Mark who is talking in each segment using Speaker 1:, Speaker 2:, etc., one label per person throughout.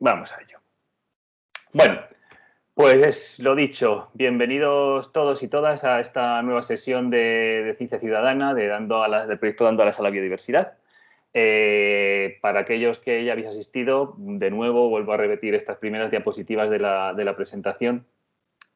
Speaker 1: Vamos a ello. Bueno, pues lo dicho, bienvenidos todos y todas a esta nueva sesión de, Ciencia Ciudadana de dando del proyecto Dando a la Biodiversidad. Eh, para aquellos que ya habéis asistido, de nuevo vuelvo a repetir estas primeras diapositivas de la, presentación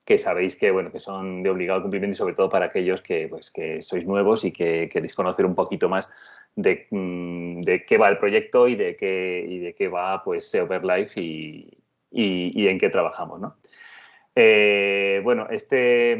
Speaker 1: que sabéis que, bueno, que son de obligado cumplimiento y sobre todo para aquellos que, pues, que sois nuevos y que queréis conocer un poquito más de, mm, de qué va el proyecto y de qué, y de qué va pues, Overlife y, y, en qué trabajamos. ¿no? Eh, bueno, este,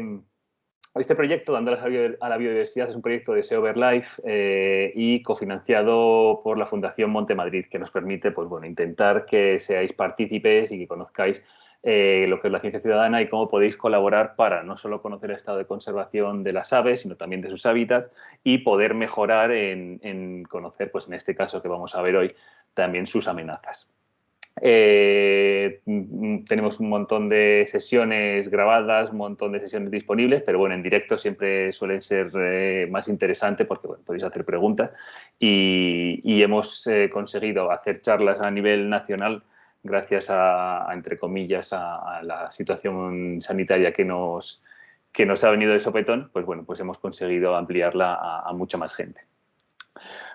Speaker 1: este proyecto, Dando a la Biodiversidad, es un proyecto de SEOverlife eh, y cofinanciado por la Fundación Monte Madrid, que nos permite pues, bueno, intentar que seáis partícipes y que conozcáis eh, lo que es la ciencia ciudadana y cómo podéis colaborar para no solo conocer el estado de conservación de las aves, sino también de sus hábitats y poder mejorar en, conocer, pues en este caso que vamos a ver hoy, también sus amenazas. Eh, tenemos un montón de sesiones grabadas, un montón de sesiones disponibles, pero bueno, en directo siempre suelen ser eh, más interesante porque podéis hacer preguntas y, hemos conseguido hacer charlas a nivel nacional gracias a, entre comillas, a, la situación sanitaria que nos, que nos ha venido de sopetón, pues bueno, pues hemos conseguido ampliarla a, mucha más gente.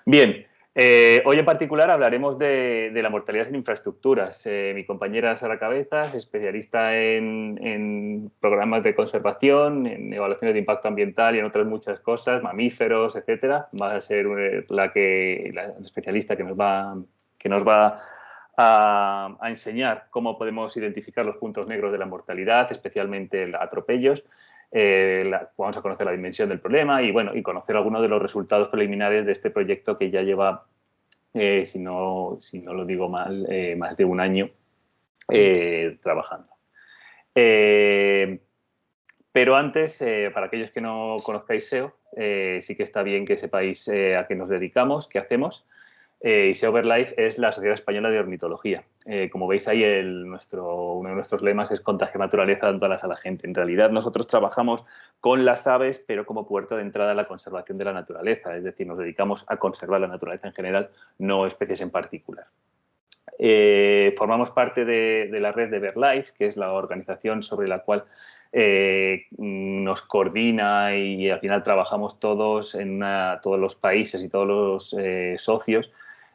Speaker 1: Bien, eh, hoy en particular hablaremos de, la mortalidad en infraestructuras. Eh, mi compañera Sara Cabezas, especialista en, programas de conservación, en evaluaciones de impacto ambiental y en otras muchas cosas, mamíferos, etcétera, va a ser eh, la, que, la especialista que nos va, que nos va a, enseñar cómo podemos identificar los puntos negros de la mortalidad, especialmente atropellos. Eh, vamos a conocer la dimensión del problema y, bueno, y conocer algunos de los resultados preliminares de este proyecto que ya lleva, eh, si, no, si no lo digo mal, eh, más de un año trabajando. pero antes, para aquellos que no conozcáis SEO, sí que está bien que sepáis a qué nos dedicamos, qué hacemos. Eh, y SeoverLife es la Sociedad Española de Ornitología. Eh, como veis ahí, nuestro, uno de nuestros lemas es contagia naturaleza dando alas a la gente. En realidad, nosotros trabajamos con las aves, pero como puerta de entrada a la conservación de la naturaleza. Es decir, nos dedicamos a conservar la naturaleza en general, no especies en particular. Eh, formamos parte de, la red de BirdLife, que es la organización sobre la cual nos coordina y al final trabajamos todos en todos los países y todos los socios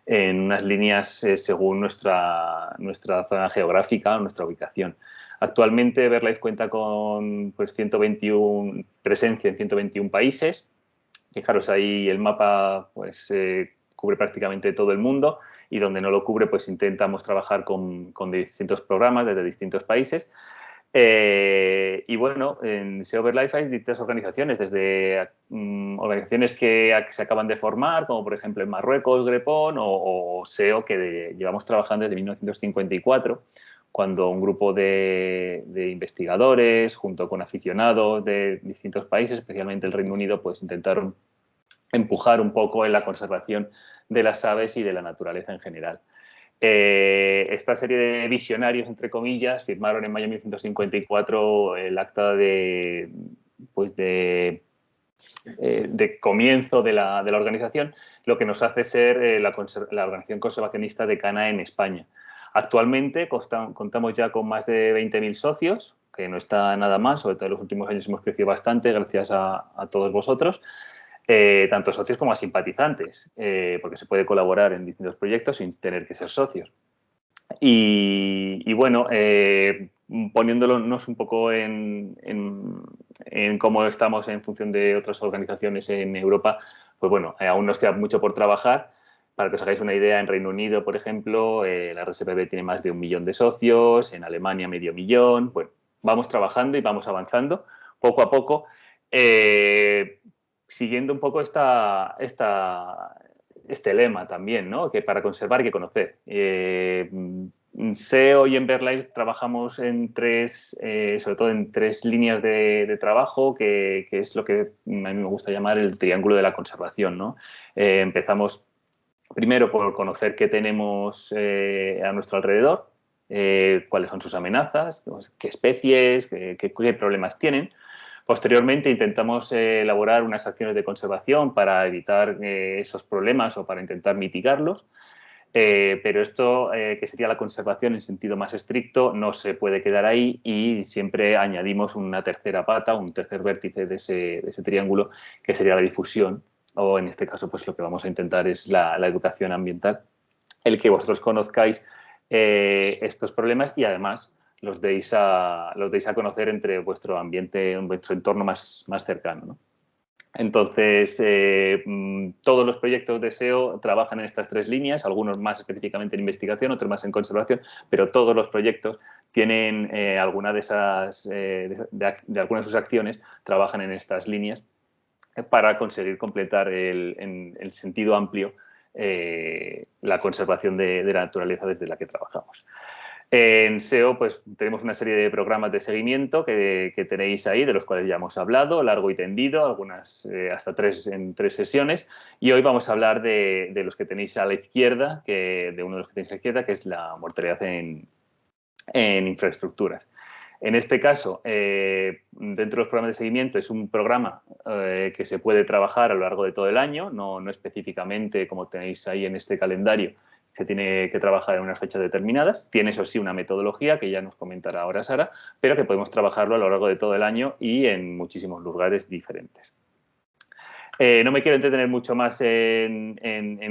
Speaker 1: en unas líneas eh, según nuestra, nuestra zona geográfica o nuestra ubicación. Actualmente Verlife cuenta con pues, 121, presencia en 121 países. Fijaros, ahí el mapa pues, eh, cubre prácticamente todo el mundo y donde no lo cubre pues intentamos trabajar con, con distintos programas desde distintos países. Eh, y bueno, en SEO Life hay distintas organizaciones, desde mm, organizaciones que se acaban de formar, como por ejemplo en Marruecos, Grepón, o, SEO, que llevamos trabajando desde 1954, cuando un grupo de, investigadores, junto con aficionados de distintos países, especialmente el Reino Unido, pues intentaron empujar un poco en la conservación de las aves y de la naturaleza en general. Eh, esta serie de visionarios, entre comillas, firmaron en mayo de 1954 el acta de, pues de, eh, comienzo de la, organización, lo que nos hace ser eh, la, organización conservacionista de Cana en España. Actualmente contamos ya con más de 20.000 socios, que no está nada más, sobre todo en los últimos años hemos crecido bastante gracias a todos vosotros. Eh, tanto socios como a simpatizantes, eh, porque se puede colaborar en distintos proyectos sin tener que ser socios. Y, bueno, eh, poniéndonos un poco en, cómo estamos en función de otras organizaciones en Europa, pues bueno, aún nos queda mucho por trabajar. Para que os hagáis una idea, en Reino Unido, por ejemplo, la RSPB tiene más de un millón de socios, en Alemania medio millón. Bueno, vamos trabajando y vamos avanzando poco a poco siguiendo un poco esta, este lema también, ¿no? que para conservar hay que conocer. Eh, SEO y en Verlife trabajamos en tres, eh, sobre todo en tres líneas de, trabajo, que, es lo que a mí me gusta llamar el triángulo de la conservación. ¿no? Eh, empezamos primero por conocer qué tenemos a nuestro alrededor, cuáles son sus amenazas, qué especies, qué problemas tienen. Posteriormente intentamos eh, elaborar unas acciones de conservación para evitar eh, esos problemas o para intentar mitigarlos. Eh, pero esto, que sería la conservación en sentido más estricto, no se puede quedar ahí y siempre añadimos una tercera pata, un tercer vértice de ese, de ese triángulo, que sería la difusión, o en este caso pues lo que vamos a intentar es la, la educación ambiental, el que vosotros conozcáis estos problemas y además los deis a, los deis a conocer entre vuestro ambiente, vuestro entorno más, más cercano. Entonces, eh, mm, todos los proyectos de SEO trabajan en estas tres líneas, algunos más específicamente en investigación, otros más en conservación, pero todos los proyectos tienen eh, alguna de esas, eh, de, algunas de sus acciones, trabajan en estas líneas para conseguir completar el, en el sentido amplio la conservación de, de la naturaleza desde la que trabajamos. En SEO pues tenemos una serie de programas de seguimiento que, tenéis ahí, de los cuales ya hemos hablado, largo y tendido, algunas eh, hasta tres en tres sesiones. Y hoy vamos a hablar de, los que tenéis a la izquierda, que, de uno de los que tenéis a la izquierda, que es la mortalidad en, infraestructuras. En este caso, eh, dentro de los programas de seguimiento, es un programa eh, que se puede trabajar a lo largo de todo el año, no, no específicamente como tenéis ahí en este calendario, se tiene que trabajar en unas fechas determinadas. Tiene, eso sí, una metodología que ya nos comentará ahora Sara, pero que podemos trabajarlo a lo largo de todo el año y en muchísimos lugares diferentes. Eh, no me quiero entretener mucho más en,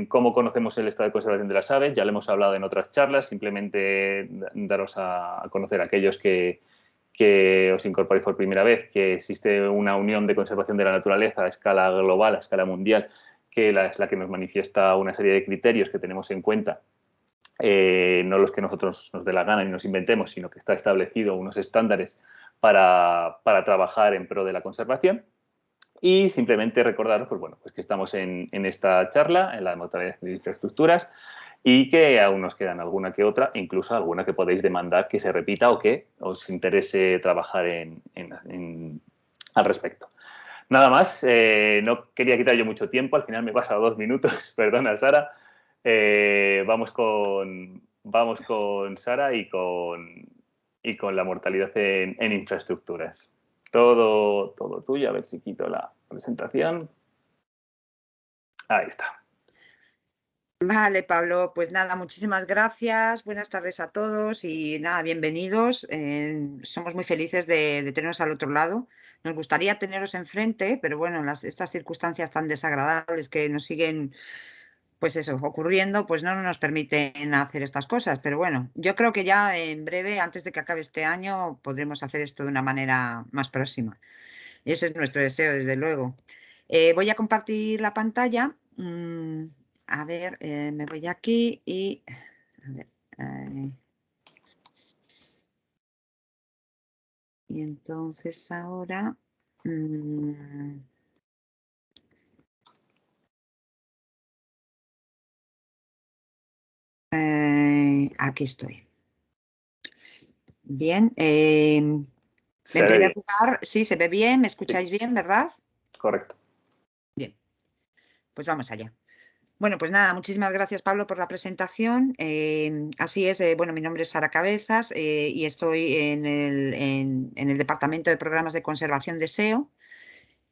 Speaker 1: cómo conocemos el estado de conservación de las aves, ya lo hemos hablado en otras charlas, simplemente daros a, conocer a aquellos que, que os incorporéis por primera vez, que existe una unión de conservación de la naturaleza a escala global, a escala mundial, que es la que nos manifiesta una serie de criterios que tenemos en cuenta, eh, no los que nosotros nos dé la gana y nos inventemos, sino que está establecido unos estándares para, trabajar en pro de la conservación. Y simplemente recordaros pues bueno, pues que estamos en, esta charla, en la mortalidad de infraestructuras, y que aún nos quedan alguna que otra, incluso alguna que podéis demandar que se repita o que os interese trabajar al respecto. Nada más, eh, no quería quitar yo mucho tiempo, al final me he pasado dos minutos, perdona Sara. Eh, vamos, con, vamos con Sara y con, y con la mortalidad en, infraestructuras. Todo, todo tuyo, a ver si quito la presentación. Ahí está.
Speaker 2: Vale, Pablo, pues nada, muchísimas gracias. Buenas tardes a todos y nada, bienvenidos. Eh, somos muy felices de, teneros al otro lado. Nos gustaría teneros enfrente, pero bueno, las, estas circunstancias tan desagradables que nos siguen, pues eso, ocurriendo, pues no nos permiten hacer estas cosas. Pero bueno, yo creo que ya en breve, antes de que acabe este año, podremos hacer esto de una manera más próxima. Ese es nuestro deseo, desde luego. Eh, voy a compartir la pantalla. Mm, a ver, eh, me voy aquí y... A ver, eh, y entonces ahora... Mm, eh, aquí estoy. Bien. en primer lugar, sí, se ve bien, me escucháis bien, ¿verdad?
Speaker 1: Correcto.
Speaker 2: Bien. Pues vamos allá. Bueno, pues nada, muchísimas gracias Pablo por la presentación. Em, así es, eh, bueno, mi nombre es Sara Cabezas eh, y estoy en el, Departamento de Programas de Conservación de SEO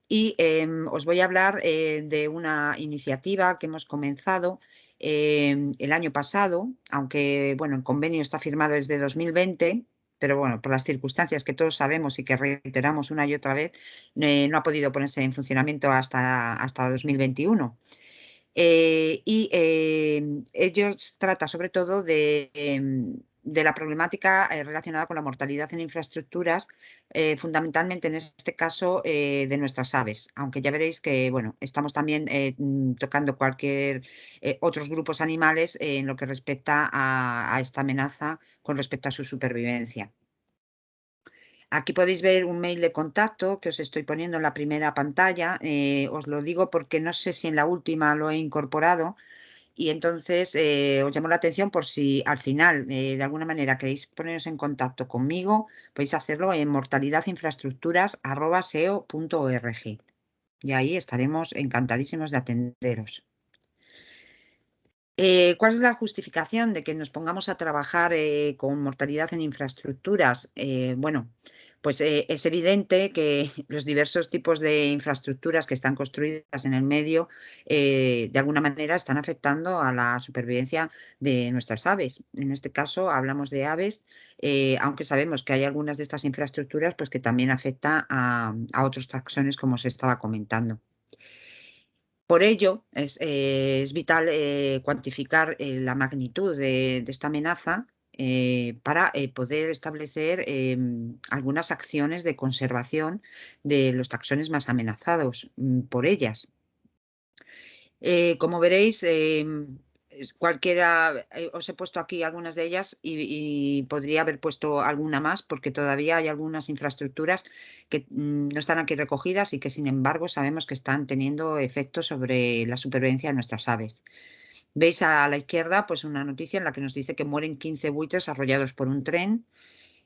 Speaker 2: y em, os voy a hablar eh, de una iniciativa que hemos comenzado em, el año pasado, aunque bueno, el convenio está firmado desde 2020, pero bueno, por las circunstancias que todos sabemos y que reiteramos una y otra vez, no ha podido ponerse en funcionamiento hasta, hasta 2021. Eh, y em, ellos trata sobre todo de, em, la problemática eh, relacionada con la mortalidad en infraestructuras, eh, fundamentalmente en este caso de nuestras aves, aunque ya veréis que bueno, estamos también mm, tocando cualquier otros grupos animales en lo que respecta a esta amenaza con respecto a su supervivencia. Aquí podéis ver un mail de contacto que os estoy poniendo en la primera pantalla. Eh, os lo digo porque no sé si en la última lo he incorporado y entonces eh, os llamo la atención por si al final eh, de alguna manera queréis poneros en contacto conmigo, podéis hacerlo en mortalidadinfraestructuras.seo.org y ahí estaremos encantadísimos de atenderos. ¿Cuál es la justificación de que nos pongamos a trabajar con mortalidad en infraestructuras? bueno, Pues eh, es evidente que los diversos tipos de infraestructuras que están construidas en el medio, eh, de alguna manera están afectando a la supervivencia de nuestras aves. En este caso hablamos de aves, eh, aunque sabemos que hay algunas de estas infraestructuras pues, que también afecta a, otros taxones, como se estaba comentando. Por ello, es, vital cuantificar la magnitud de, esta amenaza eh, para eh, poder establecer em, algunas acciones de conservación de los taxones más amenazados mm, por ellas. Eh, como veréis, em, cualquiera, os he puesto aquí algunas de ellas y, podría haber puesto alguna más porque todavía hay algunas infraestructuras que mm, no están aquí recogidas y que sin embargo sabemos que están teniendo efectos sobre la supervivencia de nuestras aves. Veis a la izquierda pues una noticia en la que nos dice que mueren 15 buitres arrollados por un tren.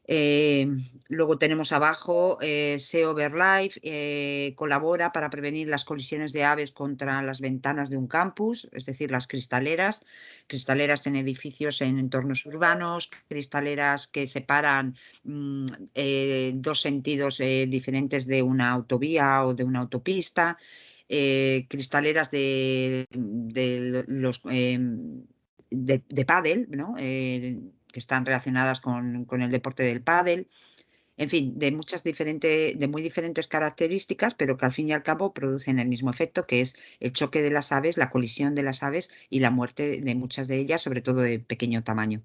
Speaker 2: Eh, luego tenemos abajo eh, SEO Verlife eh, colabora para prevenir las colisiones de aves contra las ventanas de un campus, es decir, las cristaleras, cristaleras en edificios en entornos urbanos, cristaleras que separan mm, dos sentidos diferentes de una autovía o de una autopista. Eh, cristaleras de, los em, de, de pádel, eh, que están relacionadas con, el deporte del pádel. En fin, de muchas diferentes, de muy diferentes características, pero que al fin y al cabo producen el mismo efecto, que es el choque de las aves, la colisión de las aves y la muerte de muchas de ellas, sobre todo de pequeño tamaño.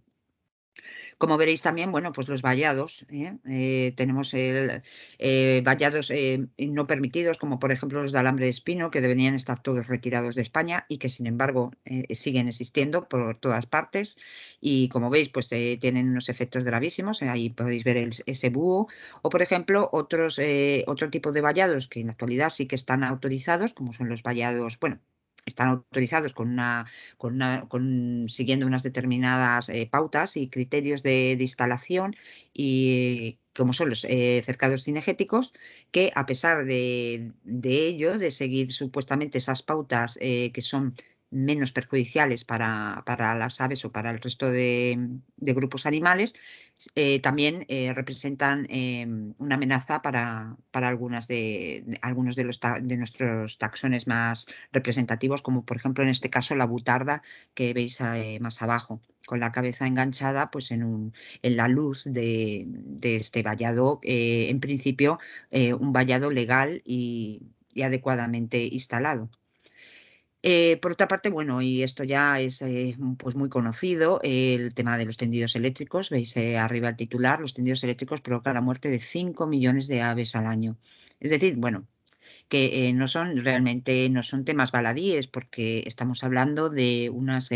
Speaker 2: Como veréis también, bueno, pues los vallados, ¿eh? Eh, tenemos el, eh, vallados no permitidos, como por ejemplo los de alambre de espino, que deberían estar todos retirados de España y que sin embargo siguen existiendo por todas partes. Y como veis, pues tienen unos efectos gravísimos, ahí podéis ver ese búho. O por ejemplo, otros, otro tipo de vallados que en la actualidad sí que están autorizados, como son los vallados, bueno, están autorizados con una, con siguiendo unas determinadas eh, pautas y criterios de, instalación y como son los eh, cercados cinegéticos, que a pesar de, ello, de seguir supuestamente esas pautas eh, que son menos perjudiciales para, las aves o para el resto de, grupos animales, eh, también eh, representan em, una amenaza para, para algunas de, algunos de, los de nuestros taxones más representativos, como por ejemplo en este caso la butarda que veis eh, más abajo, con la cabeza enganchada pues, en, un, en la luz de, este vallado, en principio un vallado legal y adecuadamente instalado. Eh, por otra parte, bueno, y esto ya es eh, pues muy conocido, el tema de los tendidos eléctricos. Veis eh, arriba el titular, los tendidos eléctricos provocan la muerte de 5 millones de aves al año. Es decir, bueno, que no son realmente no son temas baladíes porque estamos hablando de unas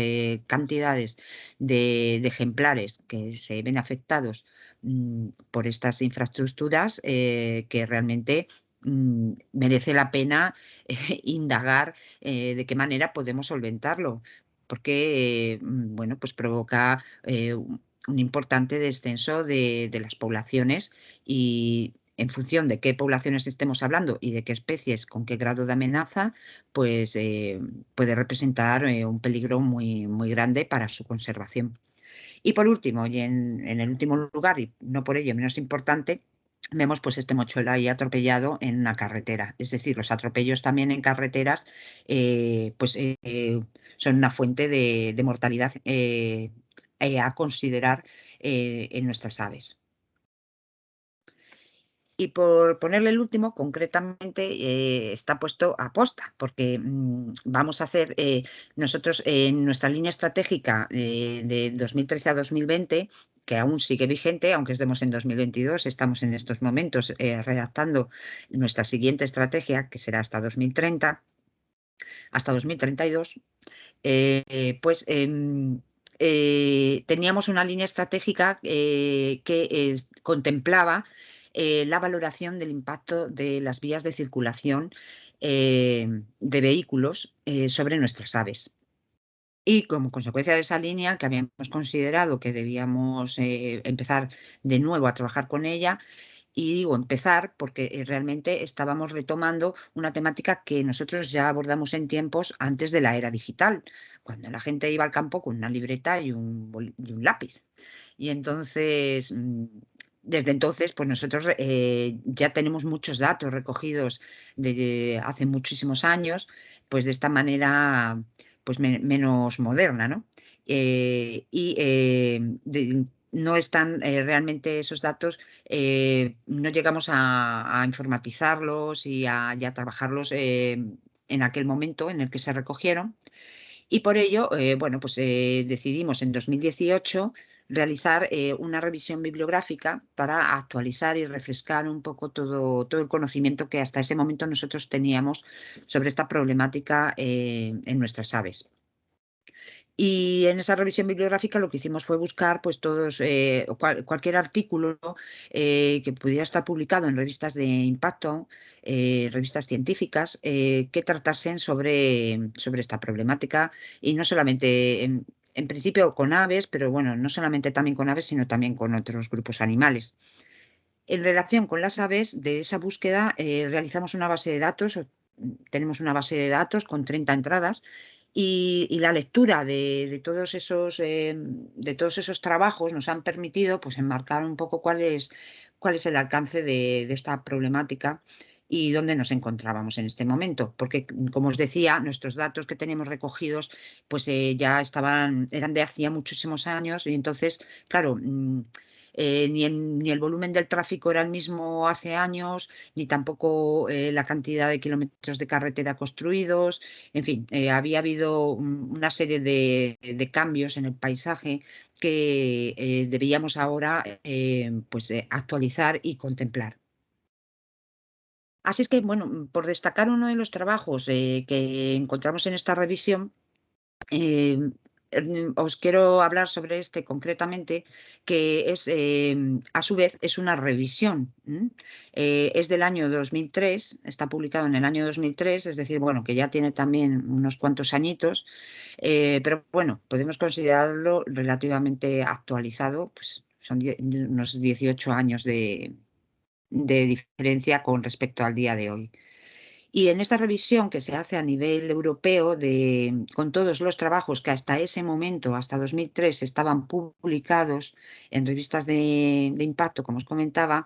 Speaker 2: cantidades de, ejemplares que se ven afectados mm, por estas infraestructuras que realmente Mm, merece la pena eh, indagar eh, de qué manera podemos solventarlo, porque mm, bueno, pues provoca eh, un importante descenso de, las poblaciones y en función de qué poblaciones estemos hablando y de qué especies, con qué grado de amenaza, pues puede representar un peligro muy, muy grande para su conservación. Y por último, y en, en el último lugar, y no por ello menos importante, vemos pues este mochuelo ahí atropellado en una carretera. Es decir, los atropellos también en carreteras eh, pues eh, son una fuente de, mortalidad eh, a considerar en nuestras aves. Y por ponerle el último, concretamente está puesto a posta, porque mm, vamos a hacer, nosotros en nuestra línea estratégica de 2013 a 2020 que aún sigue vigente, aunque estemos en 2022, estamos en estos momentos eh, redactando nuestra siguiente estrategia, que será hasta 2030, hasta 2032, eh, pues em, eh, teníamos una línea estratégica que contemplaba la valoración del impacto de las vías de circulación de vehículos sobre nuestras aves. Y como consecuencia de esa línea, que habíamos considerado que debíamos eh, empezar de nuevo a trabajar con ella, y digo empezar porque eh, realmente estábamos retomando una temática que nosotros ya abordamos en tiempos antes de la era digital, cuando la gente iba al campo con una libreta y un, lápiz. Y entonces mm, desde entonces, pues nosotros eh, ya tenemos muchos datos recogidos de, hace muchísimos años, pues de esta manera pues menos moderna, ¿no? Eh, y eh, no están realmente esos datos, no llegamos a, informatizarlos y a, trabajarlos en aquel momento en el que se recogieron. Y por ello, bueno, pues decidimos en 2018 realizar eh, una revisión bibliográfica para actualizar y refrescar un poco todo, todo el conocimiento que hasta ese momento nosotros teníamos sobre esta problemática eh, en nuestras aves. Y en esa revisión bibliográfica lo que hicimos fue buscar pues todos eh, cualquier artículo que pudiera estar publicado en revistas de impacto, revistas científicas, que tratasen sobre, sobre esta problemática y no solamente en, en principio con aves, pero bueno, no solamente también con aves, sino también con otros grupos animales. En relación con las aves, de esa búsqueda eh, realizamos una base de datos, tenemos una base de datos con 30 entradas y, la lectura de, todos esos, eh, de todos esos trabajos nos han permitido pues, enmarcar un poco cuál es, cuál es el alcance de esta problemática y dónde nos encontrábamos en este momento, porque como os decía, nuestros datos que tenemos recogidos pues eh, ya estaban, eran de hacía muchísimos años y entonces, claro, mm, eh, ni, ni, el volumen del tráfico era el mismo hace años, ni tampoco eh, la cantidad de kilómetros de carretera construidos. En fin, había habido una serie de, de, cambios en el paisaje que debíamos ahora pues, actualizar y contemplar. Así es que, bueno, mm, por destacar uno de los trabajos eh, que encontramos en esta revisión, em, mm, os quiero hablar sobre este concretamente, que es, em, a su vez, es una revisión. Eh, es del año 2003, está publicado en el año 2003, es decir, bueno, que ya tiene también unos cuantos añitos, eh, pero bueno, podemos considerarlo relativamente actualizado, pues son unos 18 años de, de diferencia con respecto al día de hoy. Y en esta revisión que se hace a nivel europeo, de, con todos los trabajos que hasta ese momento, hasta 2003, estaban publicados en revistas de, impacto, como os comentaba,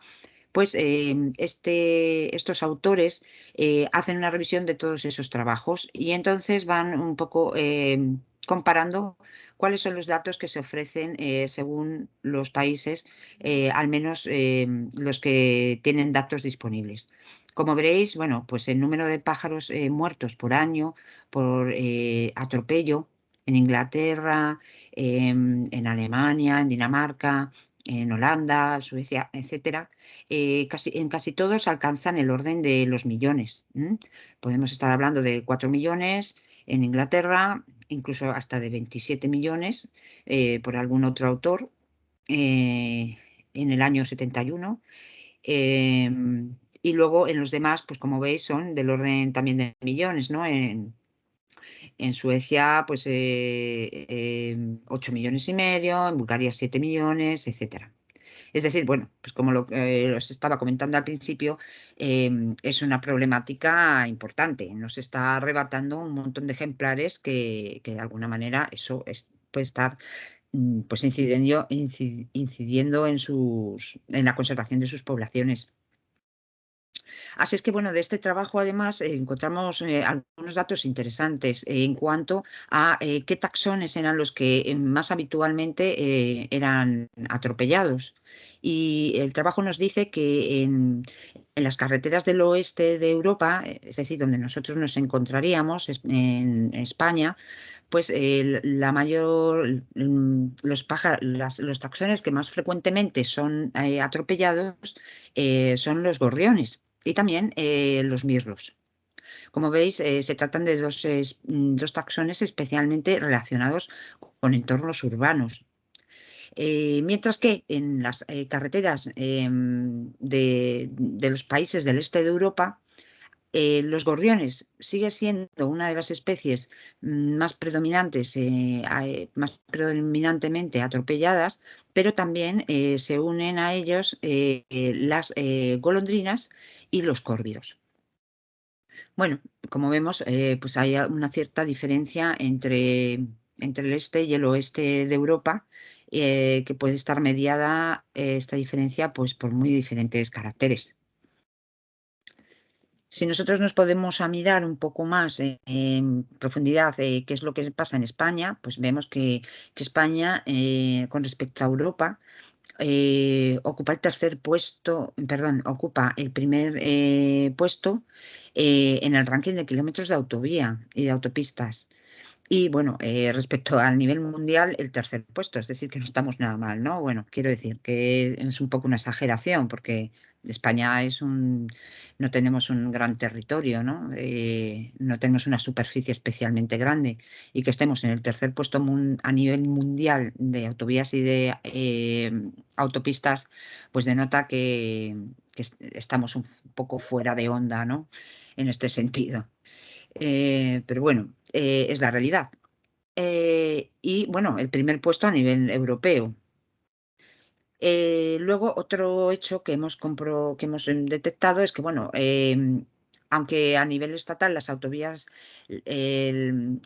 Speaker 2: pues eh, este, estos autores eh, hacen una revisión de todos esos trabajos y entonces van un poco eh, comparando cuáles son los datos que se ofrecen eh, según los países, eh, al menos eh, los que tienen datos disponibles. Como veréis, bueno, pues el número de pájaros muertos por año por atropello en Inglaterra, em, en Alemania, en Dinamarca, en Holanda, Suecia, etcétera, casi, en casi todos alcanzan el orden de los millones. Podemos estar hablando de 4 millones en Inglaterra, incluso hasta de 27 millones eh, por algún otro autor eh, en el año 71. Em, y luego en los demás, pues como veis, son del orden también de millones, ¿no? En, Suecia, pues 8 eh, em, millones y medio, en Bulgaria 7 millones, etcétera. Es decir, bueno, pues como lo que os estaba comentando al principio, em, es una problemática importante. Nos está arrebatando un montón de ejemplares que, de alguna manera eso puede estar mm, pues incidiendo, incidiendo en, sus, en la conservación de sus poblaciones. Así es que, bueno, de este trabajo además eh, encontramos eh, algunos datos interesantes en cuanto a eh, qué taxones eran los que más habitualmente eran atropellados. Y el trabajo nos dice que en, las carreteras del oeste de Europa, es decir, donde nosotros nos encontraríamos en España, pues la mayor, mm, los, los taxones que más frecuentemente son atropellados son los gorriones y también eh, los mirlos. Como veis, eh, se tratan de dos, mm, dos, taxones especialmente relacionados con entornos urbanos. Eh, mientras que en las carreteras em, de, los países del este de Europa, los gorriones sigue siendo una de las especies mm, más predominantes, más predominantemente atropelladas, pero también se unen a ellos las golondrinas y los córvidos. Bueno, como vemos, eh, pues hay una cierta diferencia entre, entre el este y el oeste de Europa, eh, que puede estar mediada eh, esta diferencia pues, por muy diferentes caracteres. Si nosotros nos podemos mirar un poco más en profundidad qué es lo que pasa en España, pues vemos que, España, con respecto a Europa, ocupa el tercer puesto, perdón, ocupa el primer puesto en el ranking de kilómetros de autovía y de autopistas. Y bueno, eh, respecto al nivel mundial, el tercer puesto, es decir, que no estamos nada mal, ¿no? Bueno, quiero decir que es un poco una exageración porque España es un, no tenemos un gran territorio, ¿no? Eh, no tenemos una superficie especialmente grande y que estemos en el tercer puesto a nivel mundial de autovías y de eh, autopistas, pues denota que, estamos un poco fuera de onda, ¿no? En este sentido. Eh, pero bueno, es la realidad. Y bueno, el primer puesto a nivel europeo. Luego, otro hecho que hemos, que hemos detectado es que, bueno, em, aunque a nivel estatal las autovías,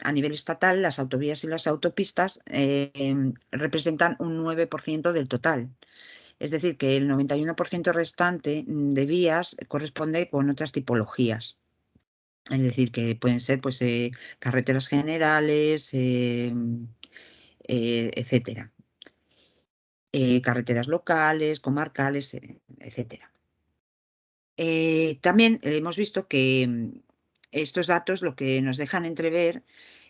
Speaker 2: a nivel estatal las autovías y las autopistas em, representan un 9% del total. Es decir, que el 91% restante de vías corresponde con otras tipologías. Es decir, que pueden ser pues, eh, carreteras generales, em, eh, etcétera. Eh, carreteras locales, comarcales, etcétera. también hemos visto que mm, estos datos lo que nos dejan entrever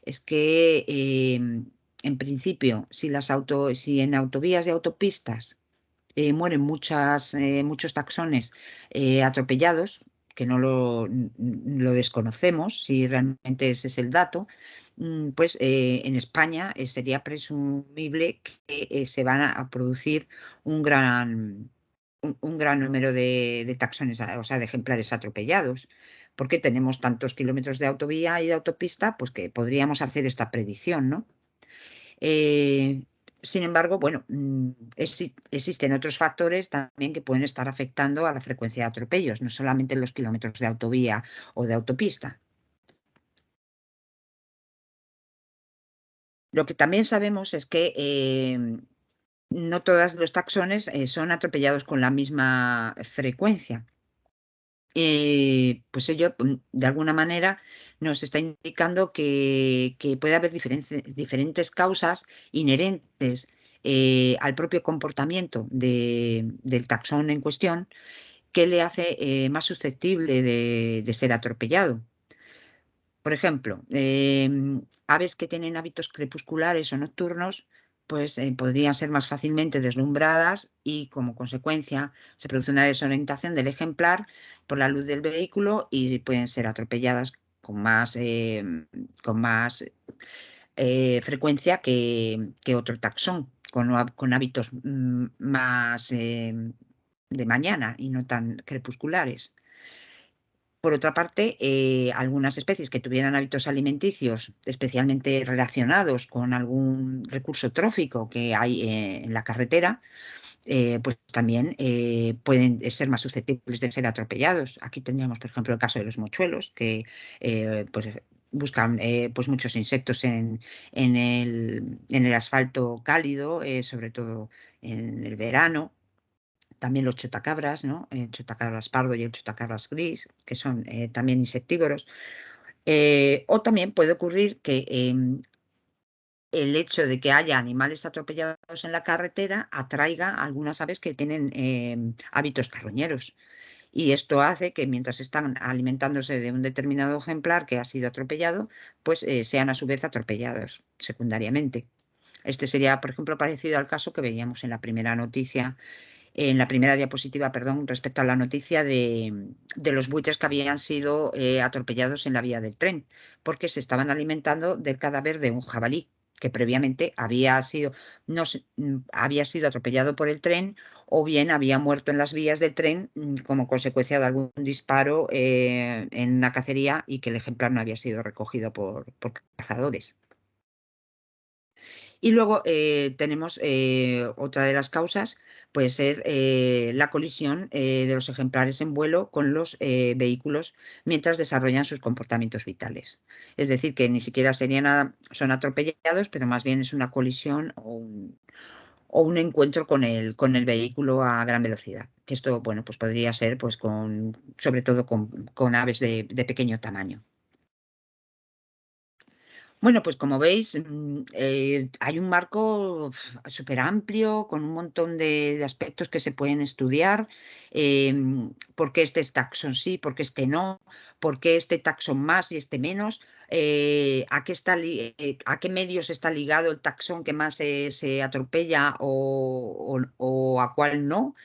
Speaker 2: es que em, en principio, si, las auto, si en autovías y autopistas mueren muchas, muchos taxones atropellados, que no lo, desconocemos, si realmente ese es el dato, mm, pues eh, en España eh, sería presumible que eh, se van a producir un gran, un, gran número de, taxones, o sea, de ejemplares atropellados, porque tenemos tantos kilómetros de autovía y de autopista, pues que podríamos hacer esta predicción, ¿no? Sin embargo, bueno, mm, existen otros factores también que pueden estar afectando a la frecuencia de atropellos, no solamente los kilómetros de autovía o de autopista. Lo que también sabemos es que em, no todos los taxones eh, son atropellados con la misma frecuencia. Eh, pues ello, mm, de alguna manera, nos está indicando que, puede haber diferentes, causas inherentes eh, al propio comportamiento del taxón en cuestión que le hace eh, más susceptible de, ser atropellado. Por ejemplo, em, aves que tienen hábitos crepusculares o nocturnos pues eh, podrían ser más fácilmente deslumbradas y como consecuencia se produce una desorientación del ejemplar por la luz del vehículo y pueden ser atropelladas con más, em, con más eh, frecuencia que, otro taxón, con, hábitos mm, más em, de mañana y no tan crepusculares. Por otra parte, eh, algunas especies que tuvieran hábitos alimenticios especialmente relacionados con algún recurso trófico que hay eh, en la carretera, eh, pues también pueden ser más susceptibles de ser atropellados. Aquí tendríamos, por ejemplo, el caso de los mochuelos, que pues, buscan pues muchos insectos en, el, en, el, asfalto cálido, sobre todo en el verano también los chotacabras, ¿no? el chotacabras pardo y el chotacabras gris, que son eh, también insectívoros. Eh, o también puede ocurrir que em, el hecho de que haya animales atropellados en la carretera atraiga a algunas aves que tienen em, hábitos carroñeros. Y esto hace que mientras están alimentándose de un determinado ejemplar que ha sido atropellado, pues eh, sean a su vez atropellados secundariamente. Este sería, por ejemplo, parecido al caso que veíamos en la primera noticia en la primera diapositiva, perdón, respecto a la noticia de, los buitres que habían sido eh, atropellados en la vía del tren, porque se estaban alimentando del cadáver de un jabalí que previamente había sido, no, mm, había sido atropellado por el tren o bien había muerto en las vías del tren mm, como consecuencia de algún disparo eh, en una cacería y que el ejemplar no había sido recogido por, por cazadores. Y luego eh, tenemos eh, otra de las causas, puede ser eh, la colisión de los ejemplares en vuelo con los vehículos mientras desarrollan sus comportamientos vitales. Es decir, que ni siquiera serían son atropellados, pero más bien es una colisión o un, encuentro con el, con el vehículo a gran velocidad. Que esto, bueno, pues podría ser pues con, sobre todo con, aves de pequeño tamaño. Bueno, pues como veis, mm, eh, hay un marco súper amplio con un montón de, aspectos que se pueden estudiar. Em, ¿Por qué este es taxón sí? ¿Por qué este no? ¿Por qué este taxón más y este menos? Eh, ¿a, qué está, eh, ¿A qué medios está ligado el taxón que más se atropella o, a cuál no?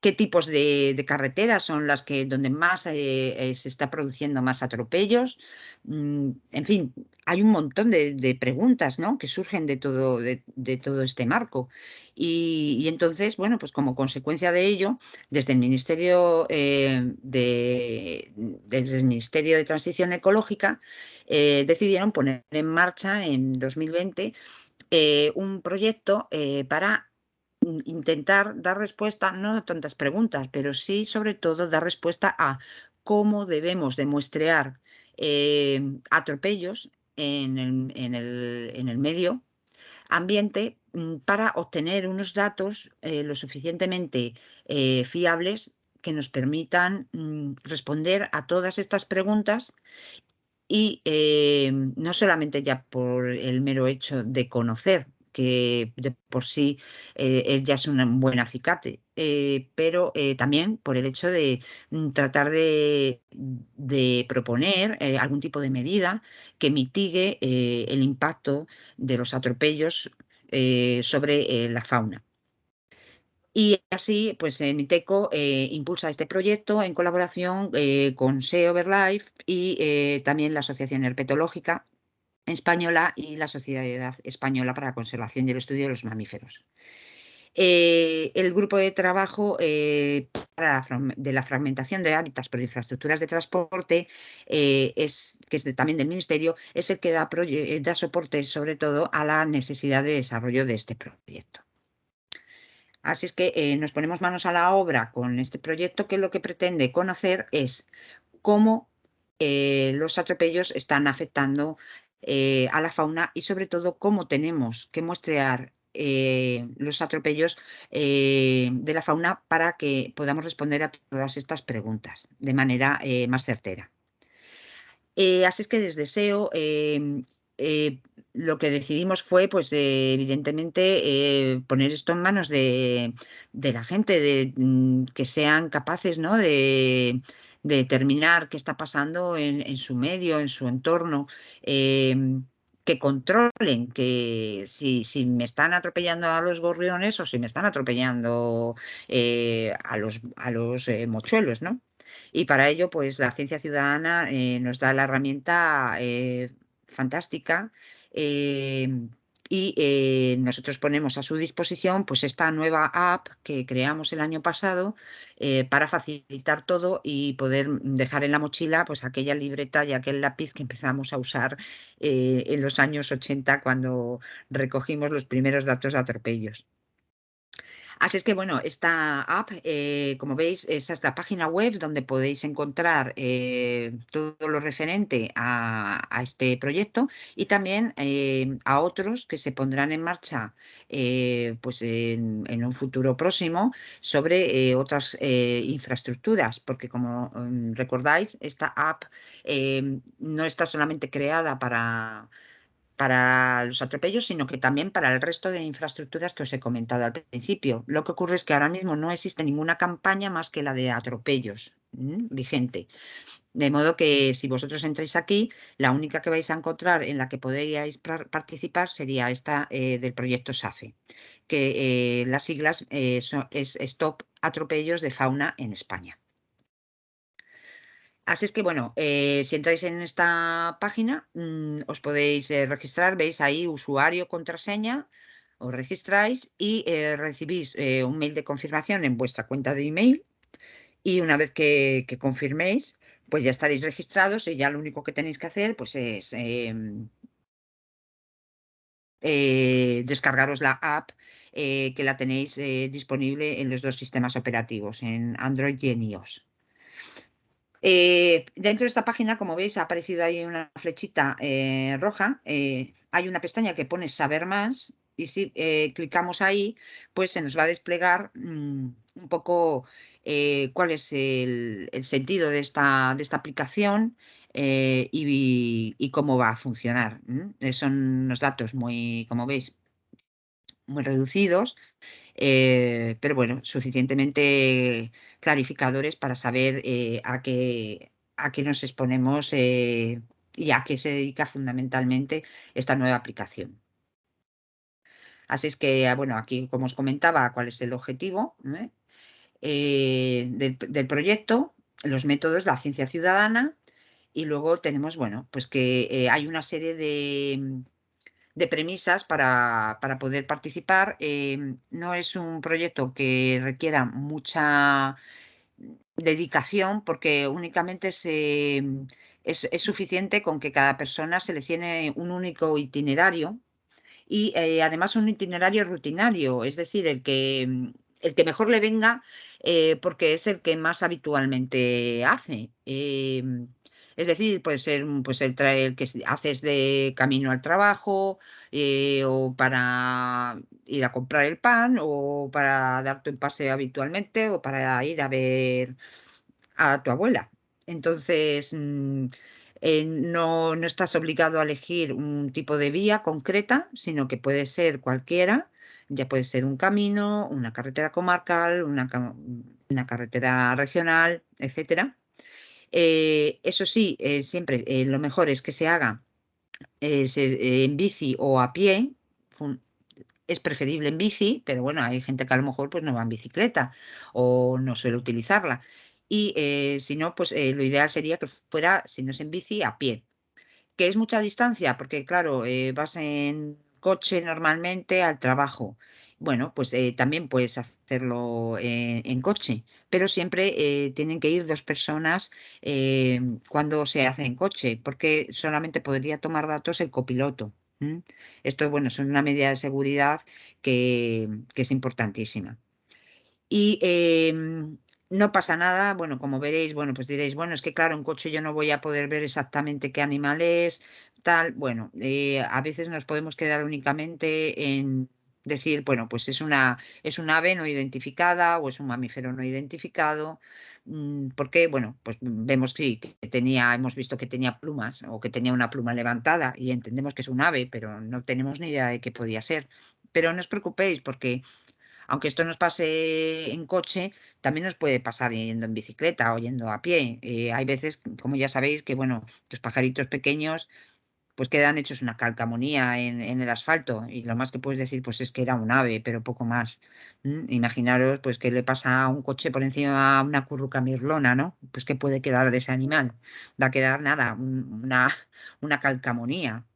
Speaker 2: Qué tipos de, carreteras son las que donde más se está produciendo más atropellos. Mm, en fin, hay un montón de, preguntas ¿no? que surgen de todo, de, todo este marco. Y, entonces, bueno, pues como consecuencia de ello, desde el Ministerio, eh, de, desde el Ministerio de Transición Ecológica eh, decidieron poner en marcha en 2020 eh, un proyecto para intentar dar respuesta, no a tantas preguntas, pero sí sobre todo dar respuesta a cómo debemos demuestrear eh, atropellos en el, medio ambiente mm, para obtener unos datos eh, lo suficientemente eh, fiables que nos permitan mm, responder a todas estas preguntas y no solamente ya por el mero hecho de conocer que de por sí eh, ya es un buen acicate, eh, pero eh, también por el hecho de mm, tratar de, proponer algún tipo de medida que mitigue el impacto de los atropellos sobre la fauna. Y así, pues Miteco impulsa este proyecto en colaboración con SEO Overlife y también la Asociación Herpetológica, Española y la Sociedad Española para la Conservación y el Estudio de los Mamíferos. Eh, el grupo de trabajo eh, de la fragmentación de hábitats por infraestructuras de transporte, eh, es, que es también del Ministerio, es el que da, da soporte sobre todo a la necesidad de desarrollo de este proyecto. Así es que nos ponemos manos a la obra con este proyecto que lo que pretende conocer es cómo los atropellos están afectando eh, a la fauna y sobre todo cómo tenemos que muestrear eh, los atropellos eh, de la fauna para que podamos responder a todas estas preguntas de manera más certera. así es que desde SEO em, lo que decidimos fue, pues, evidentemente, poner esto en manos de, la gente, de, mm, que sean capaces ¿no? de, determinar qué está pasando en, su medio, en su entorno, em, que controlen que si, me están atropellando a los gorriones o si me están atropellando eh, a los, a los eh, mochuelos, ¿no? Y para ello, pues la ciencia ciudadana eh, nos da la herramienta fantástica em, y eh, nosotros ponemos a su disposición pues esta nueva app que creamos el año pasado eh, para facilitar todo y poder dejar en la mochila pues aquella libreta y aquel lápiz que empezamos a usar eh, en los años 80 cuando recogimos los primeros datos de atropellos. Así es que, bueno, esta app, eh, como veis, esa es la página web donde podéis encontrar eh, todo lo referente a, este proyecto y también eh, a otros que se pondrán en marcha pues en, un futuro próximo sobre otras infraestructuras, porque como mm, recordáis, esta app no está solamente creada para para los atropellos, sino que también para el resto de infraestructuras que os he comentado al principio. Lo que ocurre es que ahora mismo no existe ninguna campaña más que la de atropellos vigente. De modo que si vosotros entráis aquí, la única que vais a encontrar en la que podríais participar sería esta eh, del proyecto SAFE, que eh, las siglas eh, es Stop Atropellos de Fauna en España. Así es que, bueno, eh, si entráis en esta página, mm, os podéis eh, registrar, veis ahí usuario, contraseña, os registráis y eh, recibís un mail de confirmación en vuestra cuenta de email y una vez que, confirméis, pues ya estaréis registrados y ya lo único que tenéis que hacer pues es em, descargaros la app que la tenéis disponible en los dos sistemas operativos, en Android y en iOS. Dentro de esta página, como veis, ha aparecido ahí una flechita roja. hay una pestaña que pone Saber más y si clicamos ahí, pues se nos va a desplegar mm, un poco eh, cuál es el, sentido de esta, de esta aplicación eh, y, cómo va a funcionar. Eh, son unos datos muy, como veis, muy reducidos, pero bueno, suficientemente clarificadores para saber a, qué, a qué nos exponemos y a qué se dedica fundamentalmente esta nueva aplicación. Así es que, bueno, aquí como os comentaba, cuál es el objetivo. Eh, del, proyecto, los métodos, la ciencia ciudadana y luego tenemos, bueno, pues que eh, hay una serie de, premisas para, poder participar. Eh, no es un proyecto que requiera mucha dedicación porque únicamente se, es, es, suficiente con que cada persona seleccione un único itinerario y además un itinerario rutinario, es decir, el que el que mejor le venga eh, porque es el que más habitualmente hace. Es decir, puede ser pues el, el que haces de camino al trabajo eh, o para ir a comprar el pan o para darte un paseo habitualmente o para ir a ver a tu abuela. Entonces, mm, eh, no, no estás obligado a elegir un tipo de vía concreta, sino que puede ser cualquiera ya puede ser un camino, una carretera comarcal, una, carretera regional, etc. Eh, eso sí, eh, siempre eh, lo mejor es que se haga en bici o a pie. Es preferible en bici, pero bueno, hay gente que a lo mejor pues, no va en bicicleta o no suele utilizarla. Y si no, pues lo ideal sería que fuera, si no es en bici, a pie. ¿Que es mucha distancia? Porque claro, vas en coche normalmente al trabajo. Bueno, pues eh, también puedes hacerlo eh, en coche, pero siempre eh, tienen que ir dos personas cuando se hace en coche, porque solamente podría tomar datos el copiloto. Esto, bueno, es una medida de seguridad que, que es importantísima. Y em, no pasa nada, bueno, como veréis, bueno, pues diréis, bueno, es que claro, en coche yo no voy a poder ver exactamente qué animal es, tal, bueno, a veces nos podemos quedar únicamente en decir, bueno, pues es una, es un ave no identificada o es un mamífero no identificado, mm, porque, bueno, pues vemos que tenía, hemos visto que tenía plumas o que tenía una pluma levantada y entendemos que es un ave, pero no tenemos ni idea de qué podía ser. Pero no os preocupéis porque aunque esto nos pase en coche, también nos puede pasar yendo en bicicleta o yendo a pie. Eh, hay veces, como ya sabéis, que bueno, los pajaritos pequeños pues quedan hechos una calcamonía en, el asfalto y lo más que puedes decir pues es que era un ave, pero poco más. Imaginaros pues que le pasa a un coche por encima a una curruca mirlona, ¿no? Pues qué puede quedar de ese animal. Va a quedar nada, una, una calcamonía.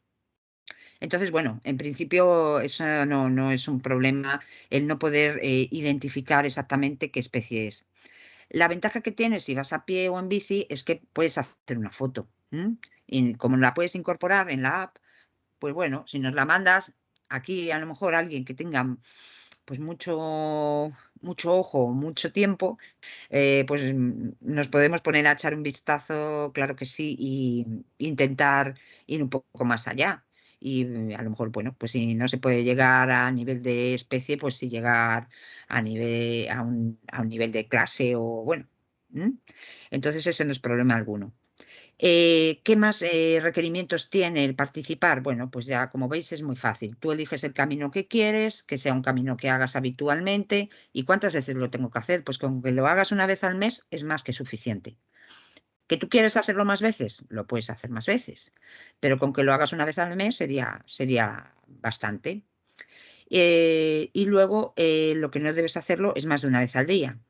Speaker 2: Entonces, bueno, en principio eso no, es un problema el no poder eh, identificar exactamente qué especie es. La ventaja que tienes si vas a pie o en bici es que puedes hacer una foto. Y como la puedes incorporar en la app, pues bueno, si nos la mandas, aquí a lo mejor alguien que tenga pues mucho, mucho ojo, mucho tiempo, eh, pues mm, nos podemos poner a echar un vistazo, claro que sí, e intentar ir un poco más allá y mm, a lo mejor, bueno, pues si no se puede llegar a nivel de especie, pues si llegar a, nivel, a, un, nivel de clase o bueno. Entonces ese no es problema alguno. Eh, ¿Qué más eh, requerimientos tiene el participar? Bueno, pues ya como veis es muy fácil. Tú eliges el camino que quieres, que sea un camino que hagas habitualmente. ¿Y cuántas veces lo tengo que hacer? Pues con que lo hagas una vez al mes es más que suficiente. ¿Que tú quieres hacerlo más veces? Lo puedes hacer más veces, pero con que lo hagas una vez al mes sería, sería bastante. Eh, y luego lo que no debes hacerlo es más de una vez al día.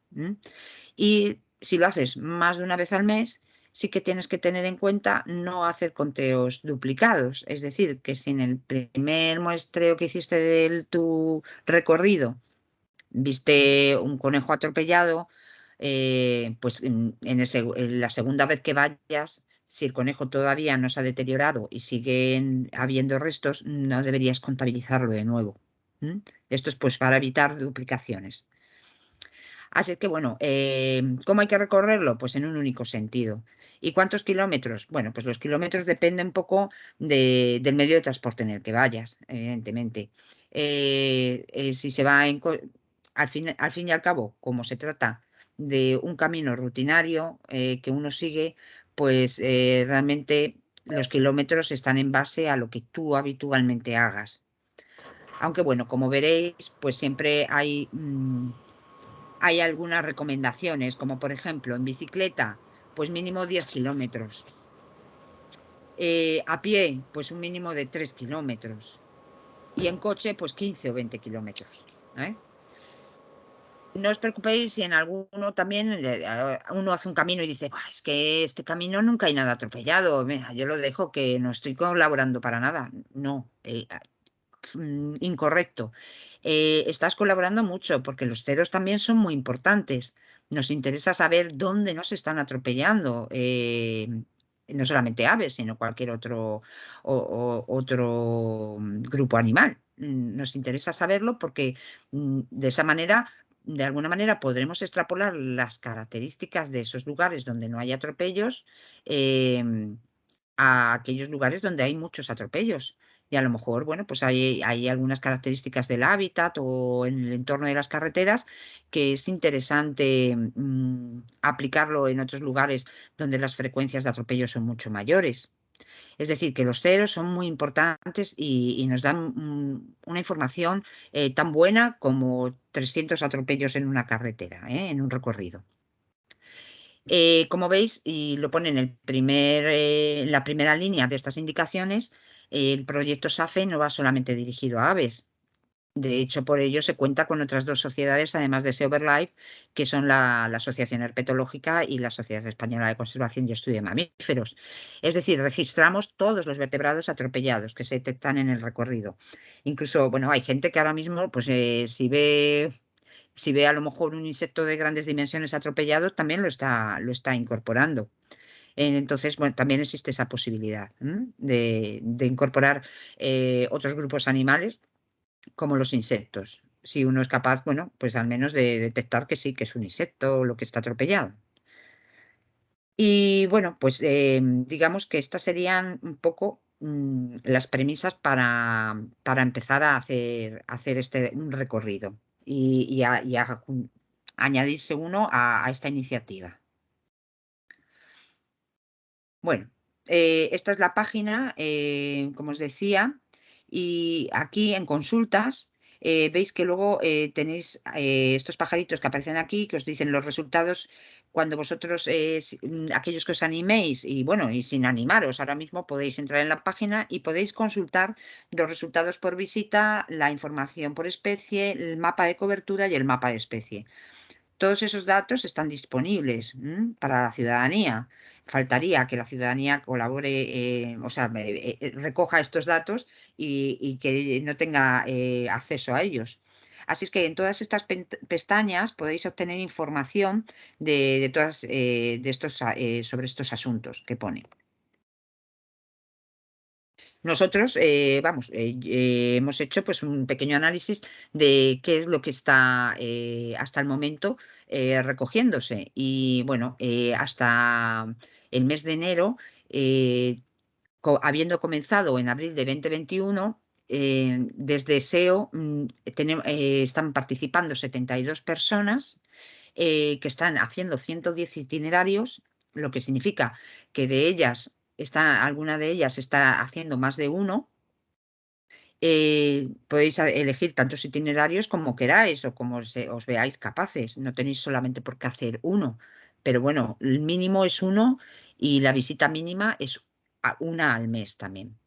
Speaker 2: Y si lo haces más de una vez al mes, sí que tienes que tener en cuenta no hacer conteos duplicados. Es decir, que si en el primer muestreo que hiciste de tu recorrido viste un conejo atropellado, eh, pues en, la segunda vez que vayas, si el conejo todavía no se ha deteriorado y siguen habiendo restos, no deberías contabilizarlo de nuevo. Esto es pues para evitar duplicaciones. Así que bueno, em, ¿cómo hay que recorrerlo? Pues en un único sentido. ¿Y cuántos kilómetros? Bueno, pues los kilómetros dependen un poco del medio de transporte en el que vayas, evidentemente. Eh, eh, si se va al, fin, al fin y al cabo, como se trata de un camino rutinario eh, que uno sigue, pues realmente los kilómetros están en base a lo que tú habitualmente hagas. Aunque bueno, como veréis, pues siempre hay... Mm, hay algunas recomendaciones, como por ejemplo en bicicleta, pues mínimo 10 kilómetros. Eh, a pie, pues un mínimo de 3 kilómetros. Y en coche, pues 15 o 20 kilómetros. ¿eh? No os preocupéis si en alguno también eh, uno hace un camino y dice, es que este camino nunca hay nada atropellado, yo lo dejo que no estoy colaborando para nada. No, mm, incorrecto. Eh, estás colaborando mucho porque los ceros también son muy importantes. Nos interesa saber dónde nos están atropellando, eh, no solamente aves, sino cualquier otro, otro mm, grupo animal. Mm, nos interesa saberlo porque de esa manera de alguna manera podremos extrapolar las características de esos lugares donde no hay atropellos em, a aquellos lugares donde hay muchos atropellos y a lo mejor, bueno, pues hay, hay, algunas características del hábitat o en el entorno de las carreteras que es interesante mm, aplicarlo en otros lugares donde las frecuencias de atropello son mucho mayores. Es decir, que los ceros son muy importantes y, nos dan mm, una información eh, tan buena como 300 atropellos en una carretera, ¿eh? en un recorrido. Eh, como veis, y lo pone en, el primer, la primera línea de estas indicaciones, el proyecto SAFE no va solamente dirigido a aves. De hecho, por ello se cuenta con otras dos sociedades, además de Seoverlife, que son la, Asociación Herpetológica y la Sociedad Española de Conservación y Estudio de Mamíferos. Es decir, registramos todos los vertebrados atropellados que se detectan en el recorrido. Incluso, bueno, hay gente que ahora mismo, pues eh, si ve si ve a lo mejor un insecto de grandes dimensiones atropellado, también lo está, lo está incorporando. Entonces, bueno, también existe esa posibilidad de, incorporar eh, otros grupos animales como los insectos. Si uno es capaz, bueno, pues al menos de detectar que sí, que es un insecto o lo que está atropellado. Y bueno, pues em, digamos que estas serían un poco mm, las premisas para, empezar a hacer, hacer este, un recorrido y, a, añadirse uno a esta iniciativa. Bueno, eh, esta es la página, eh, como os decía, y aquí en consultas eh, veis que luego tenéis estos pajaritos que aparecen aquí, que os dicen los resultados cuando vosotros, mm, aquellos que os animéis, y bueno, y sin animaros, ahora mismo podéis entrar en la página y podéis consultar los resultados por visita, la información por especie, el mapa de cobertura y el mapa de especie. Todos esos datos están disponibles para la ciudadanía. Faltaría que la ciudadanía colabore, eh, o sea, eh, eh, recoja estos datos y, que no tenga acceso a ellos. Así es que en todas estas pestañas podéis obtener información de, todas, de estos, sobre estos asuntos que pone. Nosotros, eh, vamos, eh, eh, hemos hecho pues un pequeño análisis de qué es lo que está hasta el momento recogiéndose. Y bueno, hasta el mes de enero, habiendo comenzado en abril de 2021, desde SEO mm, están participando 72 personas que están haciendo 110 itinerarios, lo que significa que de ellas está, alguna de ellas está haciendo más de uno, eh, podéis elegir tantos itinerarios como queráis o como os veáis capaces. No tenéis solamente por qué hacer uno, pero bueno, el mínimo es uno y la visita mínima es una al mes también.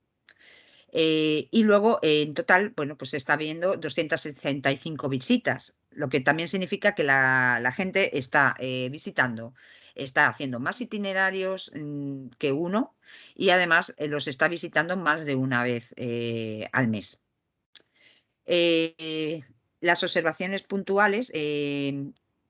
Speaker 2: Eh, y luego, en total, bueno, pues está viendo 265 visitas, lo que también significa que la, gente está eh, visitando está haciendo más itinerarios mm, que uno y además eh, los está visitando más de una vez eh, al mes. Eh, las observaciones puntuales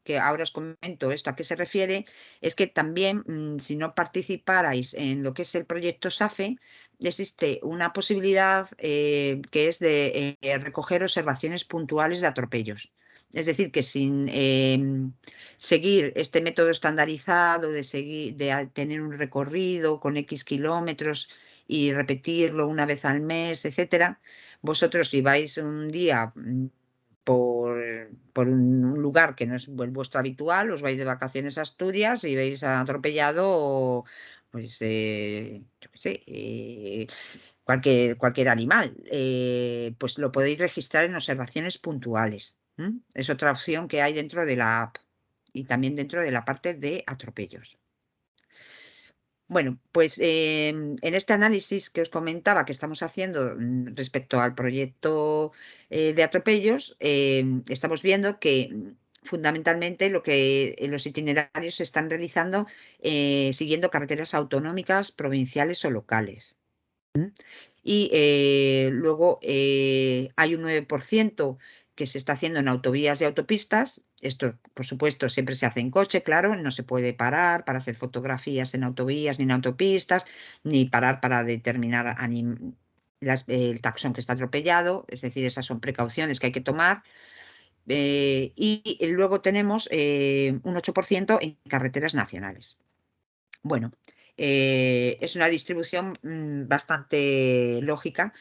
Speaker 2: que ahora os comento esto a qué se refiere, es que también mm, si no participarais en lo que es el proyecto SAFE, existe una posibilidad que es de recoger observaciones puntuales de atropellos. Es decir, que sin em, seguir este método estandarizado de, seguir, de tener un recorrido con X kilómetros y repetirlo una vez al mes, etcétera, vosotros si vais un día mm, por, un lugar que no es vuestro habitual, os vais de vacaciones a Asturias y veis atropellado, pues, eh, yo qué sé, eh, cualquier, cualquier animal, eh, pues lo podéis registrar en observaciones puntuales. Es otra opción que hay dentro de la app y también dentro de la parte de atropellos. Bueno, pues em, en este análisis que os comentaba que estamos haciendo mm, respecto al proyecto eh, de atropellos, em, estamos viendo que mm, fundamentalmente lo que los itinerarios se están realizando eh, siguiendo carreteras autonómicas, provinciales o locales. Y eh, luego hay un 9% que se está haciendo en autovías y autopistas. Esto, por supuesto, siempre se hace en coche, claro, no se puede parar para hacer fotografías en autovías ni en autopistas, ni parar para determinar el taxón que está atropellado, es decir, esas son precauciones que hay que tomar. Eh, y, luego tenemos eh, un 8% en carreteras nacionales. Bueno, eh, es una distribución mm, bastante lógica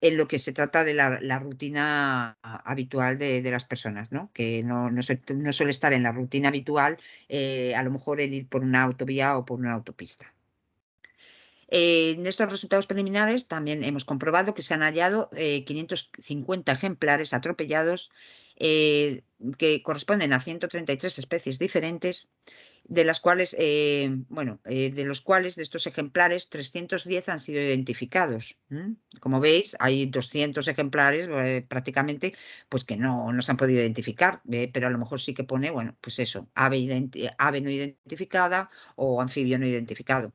Speaker 2: en lo que se trata de la, rutina habitual de, las personas, ¿no? que no, no, suele, estar en la rutina habitual eh, a lo mejor el ir por una autovía o por una autopista. en estos resultados preliminares también hemos comprobado que se han hallado 550 eh, ejemplares atropellados eh, que corresponden a 133 especies diferentes de las cuales, eh, bueno, eh, de los cuales, de estos ejemplares, 310 han sido identificados. Como veis, hay 200 ejemplares eh, prácticamente, pues que no, no, se han podido identificar, pero a lo mejor sí que pone, bueno, pues eso, ave, ave no identificada o anfibio no identificado.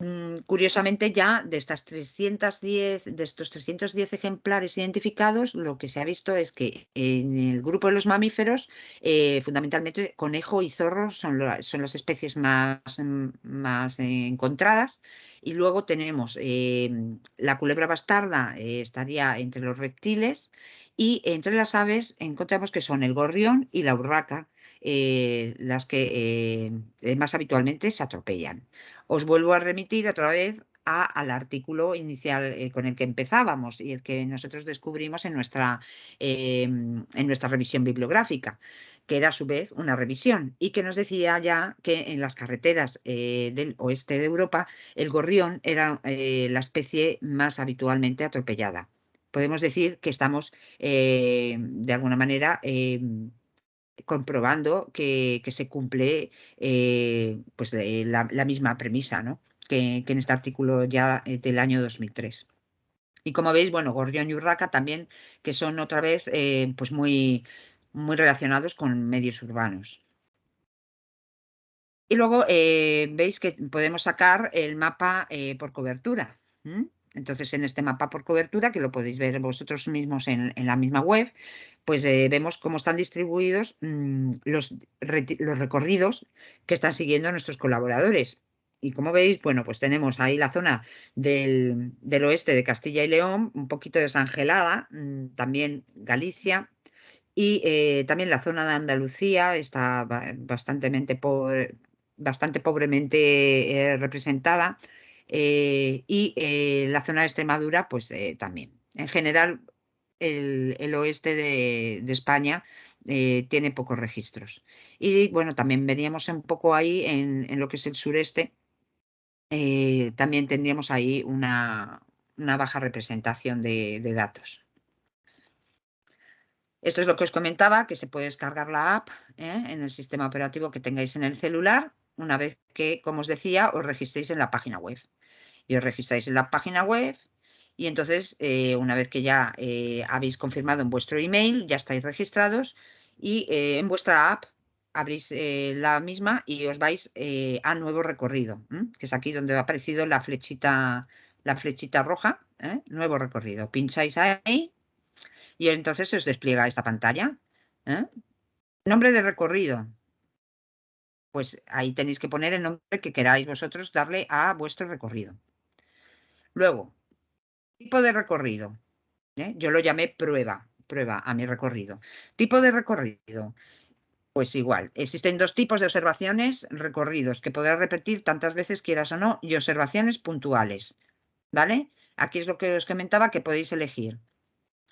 Speaker 2: Mm, curiosamente ya de estas 310, de estos 310 ejemplares identificados, lo que se ha visto es que en el grupo de los mamíferos, eh, fundamentalmente conejo y zorro son, las especies más, mm, más encontradas. Y luego tenemos em, la culebra bastarda, eh, estaría entre los reptiles, y entre las aves encontramos que son el gorrión y la urraca, eh, las que más habitualmente se atropellan. Os vuelvo a remitir otra vez al artículo inicial eh, con el que empezábamos y el que nosotros descubrimos en nuestra, en nuestra revisión bibliográfica, que era a su vez una revisión y que nos decía ya que en las carreteras eh, del oeste de Europa el gorrión era eh, la especie más habitualmente atropellada. Podemos decir que estamos de alguna manera comprobando que, se cumple eh, pues, eh, la, misma premisa ¿no? que, en este artículo ya eh, del año 2003. Y como veis, bueno, Gorrión y Urraca también, que son otra vez pues muy, muy relacionados con medios urbanos. Y luego veis que podemos sacar el mapa por cobertura. Entonces, en este mapa por cobertura, que lo podéis ver vosotros mismos en, la misma web, pues eh, vemos cómo están distribuidos mm, los, recorridos que están siguiendo nuestros colaboradores. Y como veis, bueno, pues tenemos ahí la zona del, oeste de Castilla y León, un poquito desangelada, mm, también Galicia, y eh, también la zona de Andalucía está bastante, bastante pobremente eh, representada eh, y eh, la zona de Extremadura, pues eh, también. En general, el, oeste de, España tiene pocos registros. Y bueno, también veníamos un poco ahí en, lo que es el sureste, también tendríamos ahí una, baja representación de, datos. Esto es lo que os comentaba, que se puede descargar la app en el sistema operativo que tengáis en el celular, una vez que, como os decía, os registréis en la página web y os registráis en la página web y entonces eh, una vez que ya eh, habéis confirmado en vuestro email, ya estáis registrados y eh, en vuestra app abrís la misma y os vais a nuevo recorrido, que es aquí donde ha aparecido la flechita, la flechita roja, nuevo recorrido. Pincháis ahí y entonces os despliega esta pantalla. Nombre de recorrido. Pues ahí tenéis que poner el nombre que queráis vosotros darle a vuestro recorrido. Luego, tipo de recorrido. ¿eh? Yo lo llamé prueba, prueba a mi recorrido. Tipo de recorrido. Pues igual, existen dos tipos de observaciones, recorridos, que podrás repetir tantas veces quieras o no, y observaciones puntuales. ¿Vale? Aquí es lo que os comentaba que podéis elegir.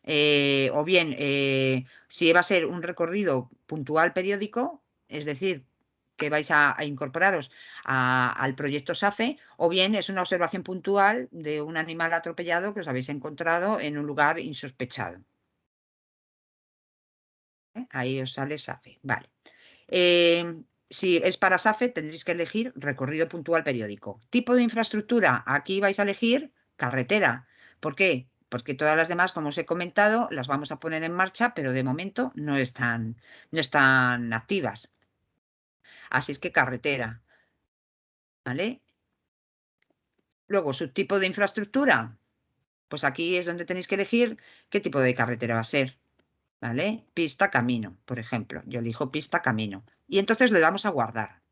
Speaker 2: Eh, o bien, eh, si va a ser un recorrido puntual periódico, es decir, que vais a, incorporaros al proyecto SAFE, o bien es una observación puntual de un animal atropellado que os habéis encontrado en un lugar insospechado. ¿Eh? Ahí os sale SAFE. Vale. si es para SAFE, tendréis que elegir recorrido puntual periódico. Tipo de infraestructura, aquí vais a elegir carretera. ¿Por qué? porque todas las demás, como os he comentado, las vamos a poner en marcha, pero de momento no están, no están activas. Así es que carretera. ¿Vale? Luego, subtipo de infraestructura. Pues aquí es donde tenéis que elegir qué tipo de carretera va a ser. ¿Vale? Pista, camino, por ejemplo. Yo elijo pista, camino. Y entonces le damos a guardar.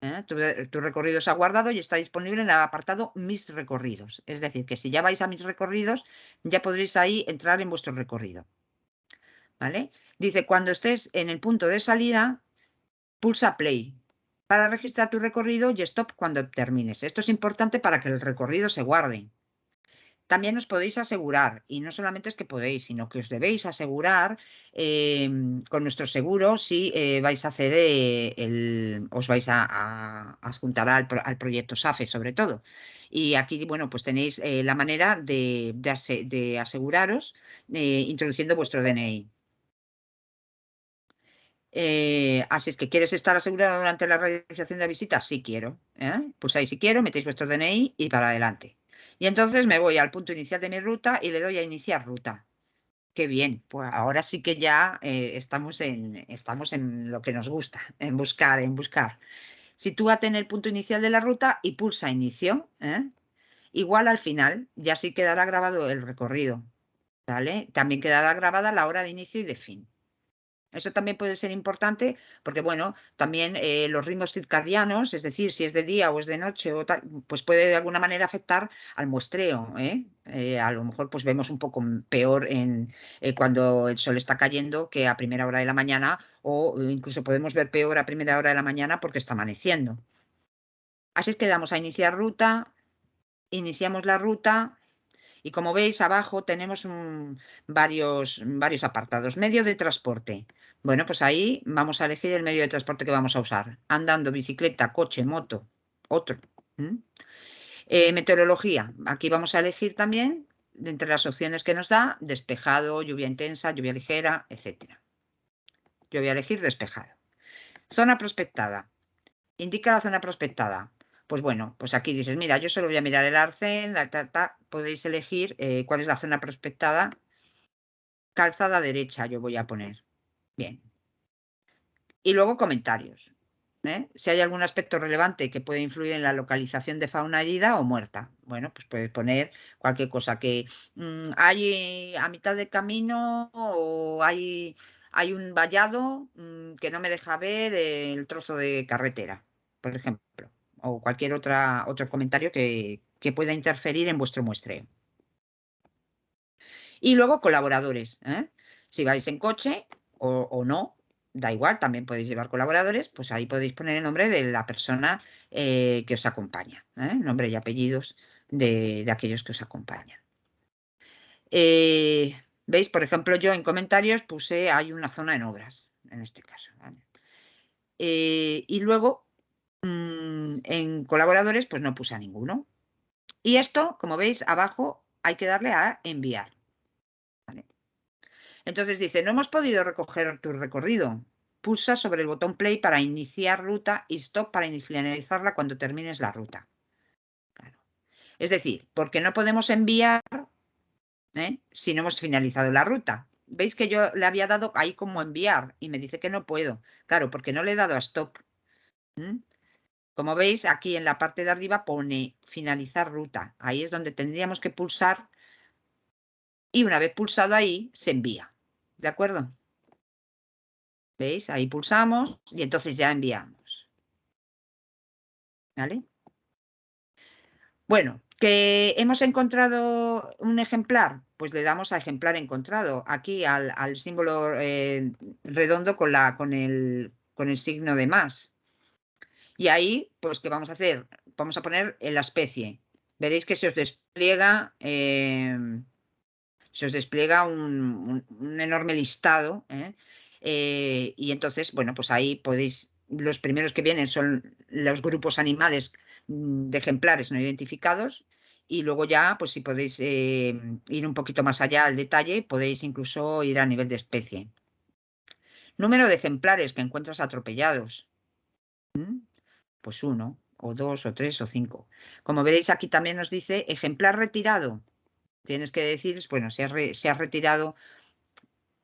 Speaker 2: ¿eh? Tu, recorrido se ha guardado y está disponible en el apartado Mis recorridos. Es decir, que si ya vais a Mis recorridos, ya podréis ahí entrar en vuestro recorrido. ¿Vale? Dice, cuando estés en el punto de salida, pulsa Play para registrar tu recorrido y Stop cuando termines. Esto es importante para que el recorrido se guarde. También os podéis asegurar, y no solamente es que podéis, sino que os debéis asegurar em, con nuestro seguro si eh, vais a hacer el, os vais a, adjuntar al, proyecto SAFE sobre todo. Y aquí, bueno, pues tenéis eh, la manera de, aseguraros eh, introduciendo vuestro DNI. Así es que, ¿quieres estar asegurado durante la realización de la visita? Sí quiero. Pues ahí si quiero, metéis vuestro DNI y para adelante. Y entonces me voy al punto inicial de mi ruta y le doy a iniciar ruta. Qué bien, pues ahora sí que ya eh, estamos, en, estamos en lo que nos gusta, en buscar, en buscar. Sitúate en el punto inicial de la ruta y pulsa inicio. ¿eh? Igual al final, ya sí quedará grabado el recorrido. ¿vale? También quedará grabada la hora de inicio y de fin. Eso también puede ser importante porque, bueno, también eh, los ritmos circadianos, es decir, si es de día o es de noche, o tal, pues puede de alguna manera afectar al muestreo. ¿eh? Eh, a lo mejor pues vemos un poco peor en, cuando el sol está cayendo que a primera hora de la mañana o incluso podemos ver peor a primera hora de la mañana porque está amaneciendo. Así es que damos a iniciar ruta, iniciamos la ruta y como veis abajo tenemos varios, apartados. Medio de transporte. Bueno, pues ahí vamos a elegir el medio de transporte que vamos a usar. Andando, bicicleta, coche, moto, otro. Eh, meteorología. Aquí vamos a elegir también, entre las opciones que nos da, despejado, lluvia intensa, lluvia ligera, etc. Yo voy a elegir despejado. Zona prospectada. Indica la zona prospectada. Pues bueno, pues aquí dices, mira, yo solo voy a mirar el arcén, podéis elegir eh, cuál es la zona prospectada. Calzada derecha yo voy a poner. Bien. Y luego comentarios. ¿eh? Si hay algún aspecto relevante que puede influir en la localización de fauna herida o muerta. Bueno, pues puedes poner cualquier cosa que mm, hay a mitad del camino o hay, hay un vallado mm, que no me deja ver el trozo de carretera, por ejemplo o cualquier otra, otro comentario que, pueda interferir en vuestro muestreo. Y luego colaboradores. ¿eh? Si vais en coche o, no, da igual, también podéis llevar colaboradores, pues ahí podéis poner el nombre de la persona eh, que os acompaña, ¿eh? nombre y apellidos de, aquellos que os acompañan. Veis, por ejemplo, yo en comentarios puse hay una zona en obras, en este caso. y luego Mm, en colaboradores, pues no puse a ninguno. Y esto, como veis, abajo hay que darle a enviar. Entonces dice, no hemos podido recoger tu recorrido. Pulsa sobre el botón play para iniciar ruta y stop para finalizarla cuando termines la ruta. Es decir, porque no podemos enviar ¿eh? si no hemos finalizado la ruta. Veis que yo le había dado ahí como enviar y me dice que no puedo. Claro, porque no le he dado a stop. Como veis, aquí en la parte de arriba pone finalizar ruta. Ahí es donde tendríamos que pulsar y una vez pulsado ahí, se envía. ¿De acuerdo? ¿Veis? Ahí pulsamos y entonces ya enviamos. ¿Vale? Bueno, que hemos encontrado un ejemplar, pues le damos a ejemplar encontrado, aquí al, símbolo eh, redondo con, la, con, el, con el signo de más. Y ahí, pues, ¿qué vamos a hacer? Vamos a poner la especie. Veréis que se os despliega, em, se os despliega un, enorme listado. ¿eh? Eh, y entonces, bueno, pues ahí podéis, los primeros que vienen son los grupos animales mm, de ejemplares no identificados y luego ya, pues si podéis eh, ir un poquito más allá al detalle, podéis incluso ir a nivel de especie. Número de ejemplares que encuentras atropellados. ¿Mm? Pues uno, o dos, o tres, o cinco. Como veréis aquí también nos dice ejemplar retirado. Tienes que decir, bueno, si se ha retirado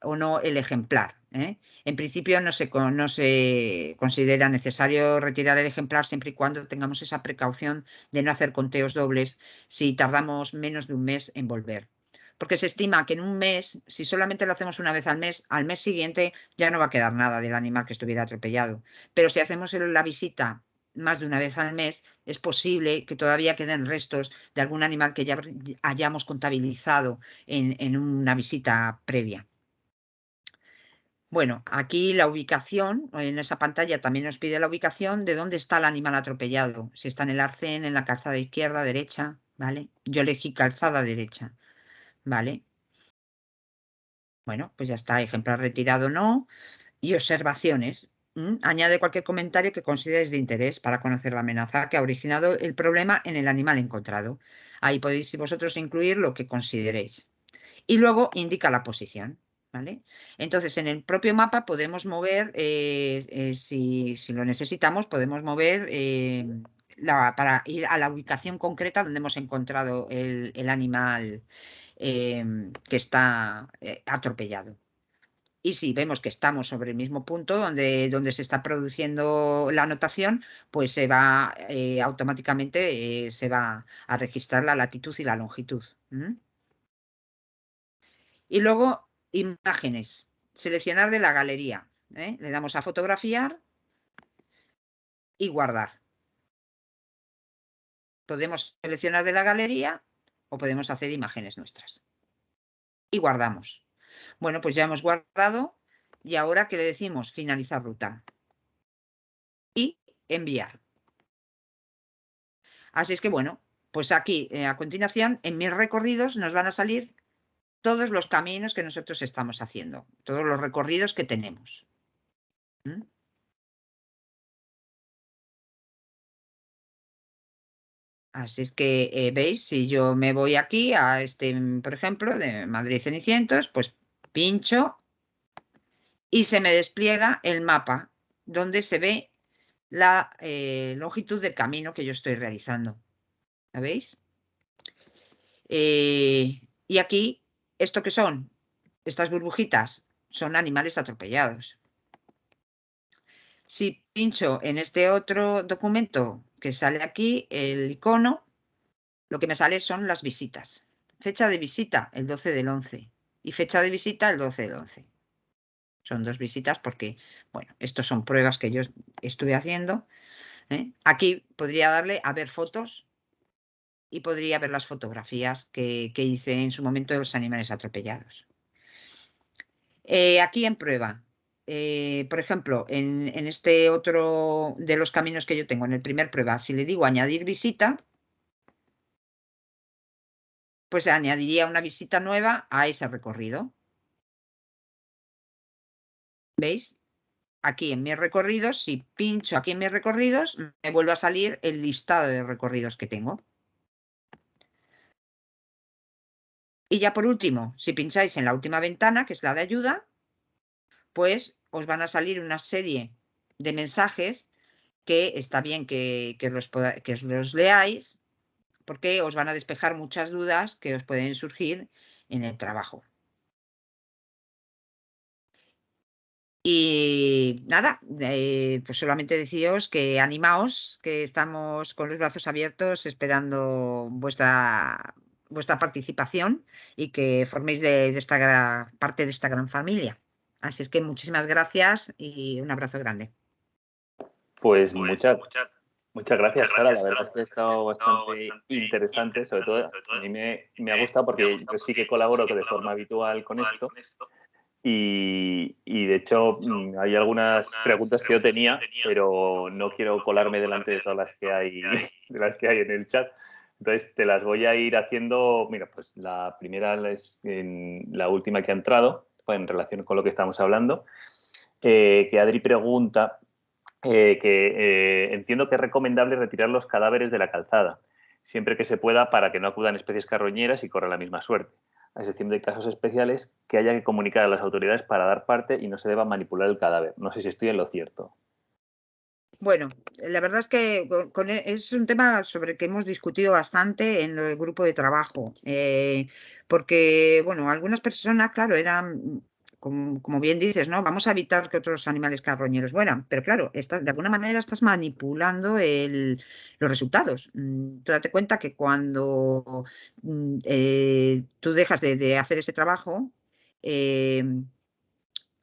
Speaker 2: o no el ejemplar. ¿eh? En principio no se, no se considera necesario retirar el ejemplar siempre y cuando tengamos esa precaución de no hacer conteos dobles si tardamos menos de un mes en volver. Porque se estima que en un mes, si solamente lo hacemos una vez al mes, al mes siguiente ya no va a quedar nada del animal que estuviera atropellado. Pero si hacemos la visita más de una vez al mes, es posible que todavía queden restos de algún animal que ya hayamos contabilizado en una visita previa. Bueno, aquí la ubicación, en esa pantalla también nos pide la ubicación de dónde está el animal atropellado. Si está en el arcén, en la calzada izquierda, derecha, ¿vale? Yo elegí calzada derecha, ¿vale? Bueno, pues ya está, ejemplar retirado no. Y observaciones. Añade cualquier comentario que consideres de interés para conocer la amenaza que ha originado el problema en el animal encontrado. Ahí podéis vosotros incluir lo que consideréis. Y luego indica la posición. Entonces, en el propio mapa podemos mover, eh, eh, si, lo necesitamos, podemos mover eh, para ir a la ubicación concreta donde hemos encontrado el, animal que está atropellado. Y si vemos que estamos sobre el mismo punto donde, donde se está produciendo la anotación, pues se va automáticamente se va a registrar la latitud y la longitud. Y luego Imágenes. Seleccionar de la galería. ¿eh? Le damos a fotografiar y guardar. Podemos seleccionar de la galería o podemos hacer imágenes nuestras. Y guardamos. Bueno, pues ya hemos guardado y ahora que le decimos finalizar ruta y enviar. Así es que bueno, pues aquí eh, a continuación en mis recorridos nos van a salir todos los caminos que nosotros estamos haciendo, todos los recorridos que tenemos. ¿Mm? Así es que eh, veis, si yo me voy aquí a este, por ejemplo, de Madrid Cenicientos, pues pincho y se me despliega el mapa donde se ve la eh, longitud del camino que yo estoy realizando. ¿La veis? Eh, y aquí ¿Esto qué son? Estas burbujitas son animales atropellados. Si pincho en este otro documento que sale aquí, el icono, lo que me sale son las visitas. Fecha de visita, el 12 del 11. Y fecha de visita, el 12 del 11. Son dos visitas porque, bueno, estos son pruebas que yo estuve haciendo. ¿eh? Aquí podría darle a ver fotos y podría ver las fotografías que, hice en su momento de los animales atropellados. Eh, aquí en prueba, eh, por ejemplo, en, este otro de los caminos que yo tengo, en el primer prueba, si le digo añadir visita, pues añadiría una visita nueva a ese recorrido. ¿Veis? Aquí en mis recorridos, si pincho aquí en mis recorridos, me vuelve a salir el listado de recorridos que tengo. Y ya por último, si pincháis en la última ventana, que es la de ayuda, pues os van a salir una serie de mensajes que está bien que, los, que los leáis porque os van a despejar muchas dudas que os pueden surgir en el trabajo. Y nada, eh, pues solamente deciros que animaos, que estamos con los brazos abiertos esperando vuestra vuestra participación y que forméis de, esta parte de esta gran familia. Así es que muchísimas gracias y un abrazo grande.
Speaker 1: Pues, pues muchas, muchas gracias, Sara. La verdad es que ha estado bastante interesante. Sobre todo, a mí me, me ha gustado porque yo sí que colaboro de forma habitual con esto. Y, y, de hecho mm, hay algunas preguntas que yo tenía, pero no quiero colarme delante de todas las que hay, de las que hay en el chat. Entonces te las voy a ir haciendo. Mira, pues la primera es la última que ha entrado, en relación con lo que estamos hablando, eh, que Adri pregunta eh, que eh, entiendo que es recomendable retirar los cadáveres de la calzada, siempre que se pueda para que no acudan especies carroñeras y corran la misma suerte, a excepción de casos especiales que haya que comunicar a las autoridades para dar parte y no se deba manipular el cadáver. No sé si estoy en lo cierto.
Speaker 2: Bueno, la verdad es que e, es un tema sobre el que hemos discutido bastante en el grupo de trabajo, eh, porque, bueno, algunas personas, claro, eran, como, bien dices, ¿no? Vamos a evitar que otros animales carroñeros mueran, pero claro, de alguna manera estás manipulando los resultados. Mm, tú date cuenta que cuando mm, eh, tú dejas de, hacer ese trabajo, eh,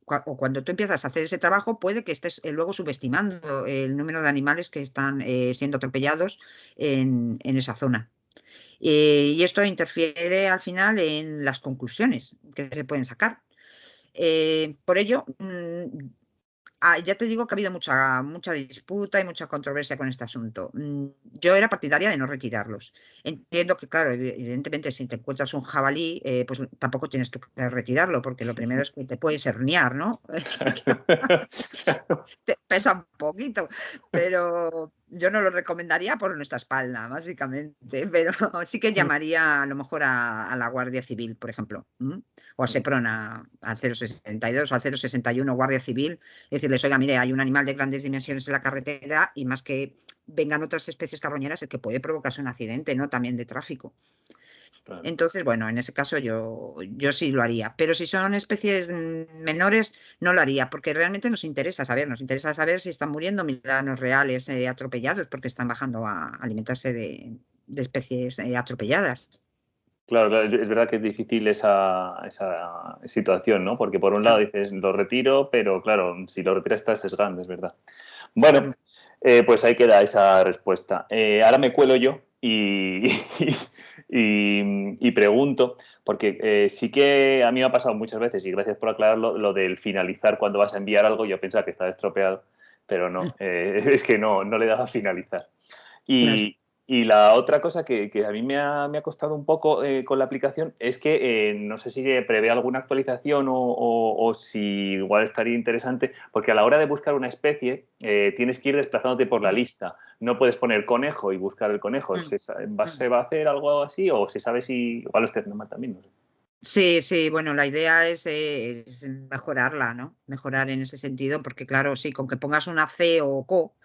Speaker 2: o cuando tú empiezas a hacer ese trabajo, puede que estés eh, luego subestimando el número de animales que están eh, siendo atropellados en, esa zona. Y esto interfiere al final en las conclusiones que se pueden sacar. Por ello, mm, Ah, ya te digo que ha habido mucha, mucha disputa y mucha controversia con este asunto. Mm, yo era partidaria de no retirarlos. Entiendo que, claro, evidentemente, si te encuentras un jabalí, eh, pues tampoco tienes que retirarlo, porque lo primero es que te puedes herniar, ¿no? te pesa un poquito, pero yo no lo recomendaría por nuestra espalda, básicamente, pero sí que llamaría a lo mejor a, la Guardia Civil, por ejemplo, o a Seprona, al 062 o al 061 Guardia Civil, y decirles, oiga, mire, hay un animal de grandes dimensiones en la carretera y más que vengan otras especies carroñeras, el que puede provocarse un accidente, ¿no? También de tráfico. Entonces, bueno, en ese caso yo, yo sí lo haría. Pero si son especies menores, no lo haría, porque realmente nos interesa saber, nos interesa saber si están muriendo milanos reales eh, atropellados, porque están bajando a alimentarse de, especies eh, atropelladas.
Speaker 1: Claro, es verdad que es difícil esa, esa, situación, ¿no? Porque por un lado dices, lo retiro, pero claro, si lo retiras estás sesgando, es verdad. Bueno, eh, pues ahí queda esa respuesta. ahora me cuelo yo y, y, pregunto, porque eh, sí que a mí me ha pasado muchas veces, y gracias por aclararlo, lo del finalizar cuando vas a enviar algo, yo pensaba que estaba estropeado, pero no, eh, es que no, no le daba a finalizar. Y, y la otra cosa que, a mí me ha, costado un poco eh, con la aplicación es que eh, no sé si prevé alguna actualización o, si igual estaría interesante, porque a la hora de buscar una especie eh, tienes que ir desplazándote por la lista. No puedes poner conejo y buscar el conejo. Mm. ¿Se, va, mm. a hacer algo así o se sabe si igual lo esté haciendo mal también? No sé.
Speaker 2: Sí, sí, bueno, la idea es, mejorarla, ¿no? Mejorar en ese sentido, porque claro, sí, con que pongas una C o CO,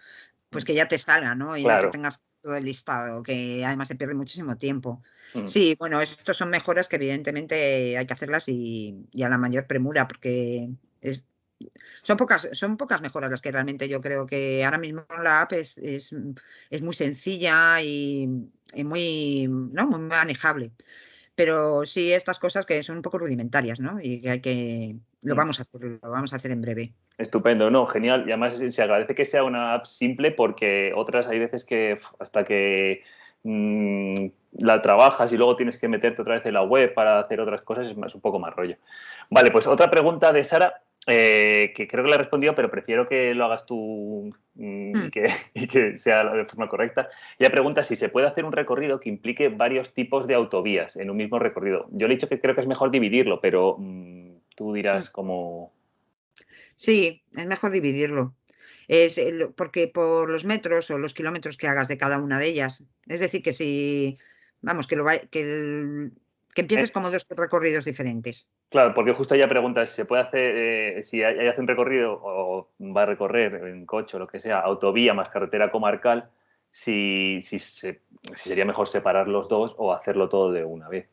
Speaker 2: pues que ya te salga, ¿no? Y no que tengas todo el listado, que además se pierde muchísimo tiempo. Mm. Sí, bueno, estos son mejoras que evidentemente hay que hacerlas y, a la mayor premura, porque es, son pocas, son pocas mejoras las que realmente yo creo que ahora mismo la app es, es, muy sencilla y, muy, ¿no? muy manejable. Pero sí estas cosas que son un poco rudimentarias, ¿no? Y que hay que, lo mm. vamos a hacer, lo vamos a hacer en breve.
Speaker 1: Estupendo, no, genial. Y además se agradece que sea una app simple porque otras hay veces que hasta que mm, la trabajas y luego tienes que meterte otra vez en la web para hacer otras cosas es, un poco más rollo. Vale, pues otra pregunta de Sara, eh, que creo que le he respondido, pero prefiero que lo hagas tú mm, hmm. y, que, sea de forma correcta. Ella pregunta si se puede hacer un recorrido que implique varios tipos de autovías en un mismo recorrido. Yo le he dicho que creo que es mejor dividirlo, pero mm, tú dirás hmm. cómo
Speaker 2: Sí, es mejor dividirlo. Es porque por los metros o los kilómetros que hagas de cada una de ellas. Es decir, que si, vamos, que lo que, que empieces eh como dos recorridos diferentes.
Speaker 1: Claro, porque justo ella pregunta si se puede hacer, eh, si ella hace un recorrido o va a recorrer en coche o lo que sea, autovía más carretera comarcal, si, si, si sería mejor separar los dos o hacerlo todo de una vez.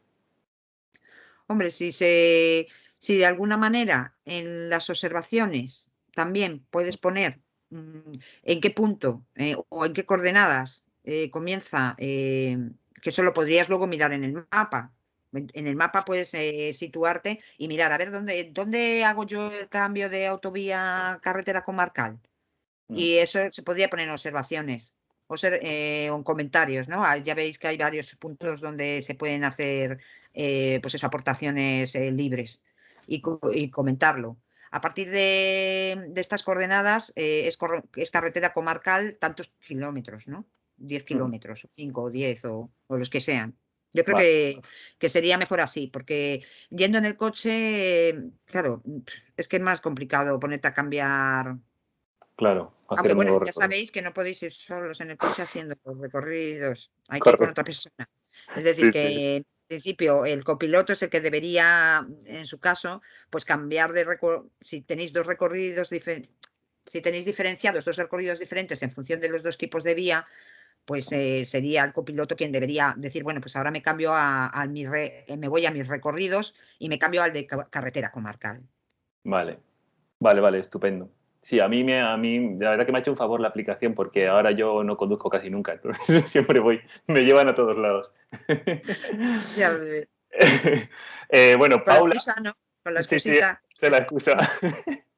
Speaker 2: Hombre, si se si de alguna manera en las observaciones también puedes poner mm, en qué punto eh, o en qué coordenadas eh, comienza, que eso lo podrías luego mirar en el mapa, En el mapa puedes eh, situarte y mirar, a ver, ¿dónde, ¿dónde hago yo el cambio de autovía carretera comarcal? Mm. Y eso se podría poner en observaciones o, ser, eh, en comentarios, ¿no? Ah, ya veis que hay varios puntos donde se pueden hacer eh, pues eso, aportaciones libres y, comentarlo. A partir de, estas coordenadas es, es, carretera comarcal tantos kilómetros, ¿no? 10 mm. kilómetros, 5 o 10 o los que sean. Yo creo que, sería mejor así, porque yendo en el coche, claro, es que es más complicado ponerte a cambiar.
Speaker 1: Claro.
Speaker 2: Aunque bueno, ya sabéis que no podéis ir solos en el coche haciendo los recorridos, hay que ir con otra persona. Es decir, que en principio el copiloto es el que debería, en su caso, pues cambiar de recorrido, si tenéis dos recorridos diferentes, si tenéis diferenciados dos recorridos diferentes en función de los dos tipos de vía, pues eh, sería el copiloto quien debería decir, bueno, pues ahora me cambio a, mi eh, me voy a mis recorridos y me cambio al de carretera comarcal.
Speaker 1: Vale, vale, vale, estupendo. Sí, a mí, me, a mí, la verdad que me ha hecho un favor la aplicación porque ahora yo no conduzco casi nunca, entonces siempre voy, me llevan a todos lados.
Speaker 2: Ya,
Speaker 1: eh, bueno, Paula.
Speaker 2: Con la excusita.
Speaker 1: se la excusa.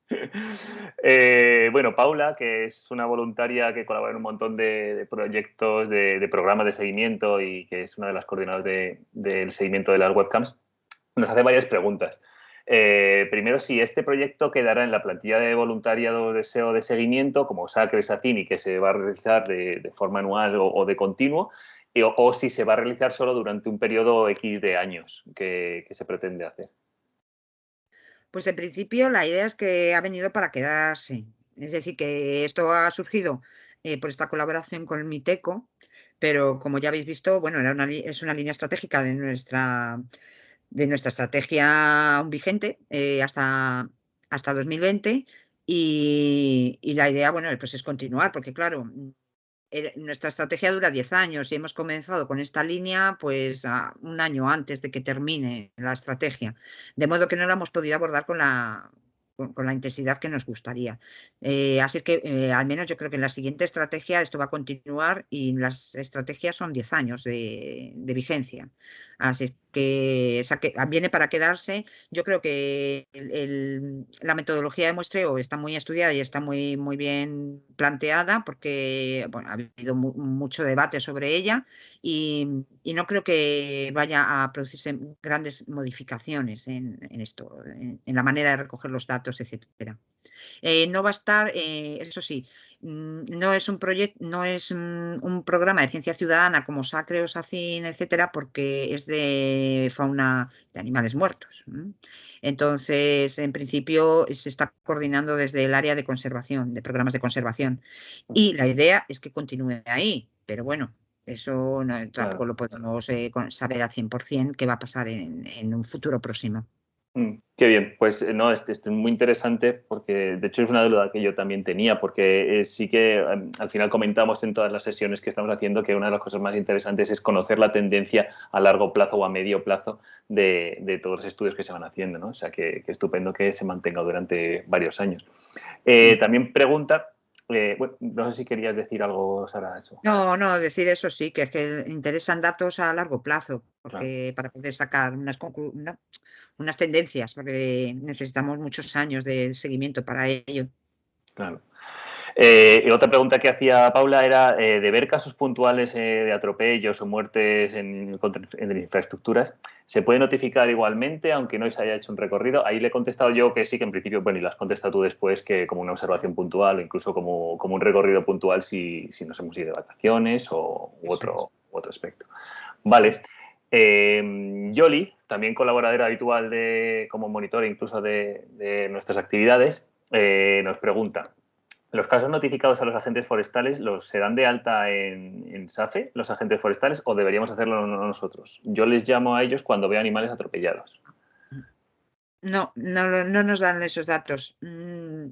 Speaker 1: Eh, bueno, Paula, que es una voluntaria que colabora en un montón de, proyectos, de, programas de seguimiento y que es una de las coordinadoras del seguimiento de las webcams, nos hace varias preguntas. Eh, primero, si este proyecto quedará en la plantilla de voluntariado de de seguimiento, como SACRE, SACIN, y que se va a realizar de, forma anual o, de continuo, o, si se va a realizar solo durante un periodo X de años que se pretende hacer.
Speaker 2: Pues en principio la idea es que ha venido para quedarse. Es decir, que esto ha surgido eh, por esta colaboración con el MITECO, pero como ya habéis visto, bueno, es una línea estratégica de nuestra, de nuestra estrategia vigente eh, hasta, hasta 2020 y, y, la idea, bueno, pues es continuar, porque claro, eh, nuestra estrategia dura 10 años y hemos comenzado con esta línea pues un año antes de que termine la estrategia, de modo que no la hemos podido abordar con la, con, la intensidad que nos gustaría. Eh, así que eh, al menos yo creo que en la siguiente estrategia esto va a continuar y las estrategias son 10 años de, vigencia. Así que, viene para quedarse. Yo creo que la metodología de muestreo está muy estudiada y está muy, muy bien planteada porque ha habido mucho debate sobre ella y, no creo que vaya a producirse grandes modificaciones en, esto, en la manera de recoger los datos etcétera. Eh, no va a estar, eh, eso sí, no es un proyecto, no es mm, un programa de ciencia ciudadana como SACRE o SACIN, etcétera, porque es de fauna de animales muertos. Entonces, en principio, se está coordinando desde el área de conservación, de programas de conservación. Y la idea es que continúe ahí, pero bueno, eso tampoco lo podemos eh, saber al 100% qué va a pasar en un futuro próximo.
Speaker 1: Mm, qué bien, pues eh, no, es, es, muy interesante porque de hecho es una duda que yo también tenía porque eh, sí que em, al final comentamos en todas las sesiones que estamos haciendo que una de las cosas más interesantes es conocer la tendencia a largo plazo o a medio plazo de, todos los estudios que se van haciendo, ¿no? O sea que, estupendo que se mantenga durante varios años. Eh, también pregunta eh, bueno, no sé si querías decir algo, Sara, eso.
Speaker 2: No, no, decir eso sí, que es que interesan datos a largo plazo, porque para poder sacar unas, unas tendencias, porque necesitamos muchos años de seguimiento para ello.
Speaker 1: Claro. Eh, otra pregunta que hacía Paula era eh, de ver casos puntuales eh, de atropellos o muertes en, infraestructuras, ¿se puede notificar igualmente aunque no se haya hecho un recorrido? Ahí le he contestado yo que sí, que en principio, bueno, y las contestado tú después, que como una observación puntual o incluso como, un recorrido puntual si, nos hemos ido de vacaciones o u otro, otro aspecto. Vale. Yoli, también colaboradora habitual de, como monitor incluso de, nuestras actividades, nos pregunta, ¿Los casos notificados a los agentes forestales los serán de alta en, SAFE, los agentes forestales, o deberíamos hacerlo nosotros? Yo les llamo a ellos cuando veo animales atropellados.
Speaker 2: No, no, no nos dan esos datos. Mm,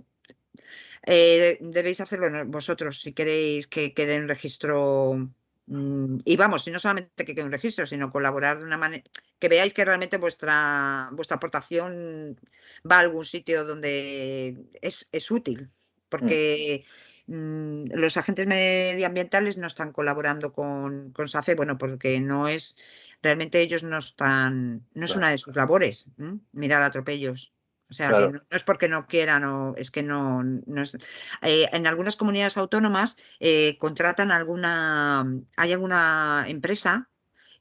Speaker 2: eh, debéis hacerlo vosotros si queréis que quede en registro. Mm, y vamos, y no solamente que quede en registro, sino colaborar de una manera que veáis que realmente vuestra, vuestra aportación va a algún sitio donde es, es útil. Mm. porque mm, los agentes medioambientales no están colaborando con, con SAFE, bueno, porque no es, realmente ellos no están, no es una de sus labores, mirar atropellos. O sea, que no, es porque no quieran o es que no, es... Eh, en algunas comunidades autónomas eh, contratan alguna, hay alguna empresa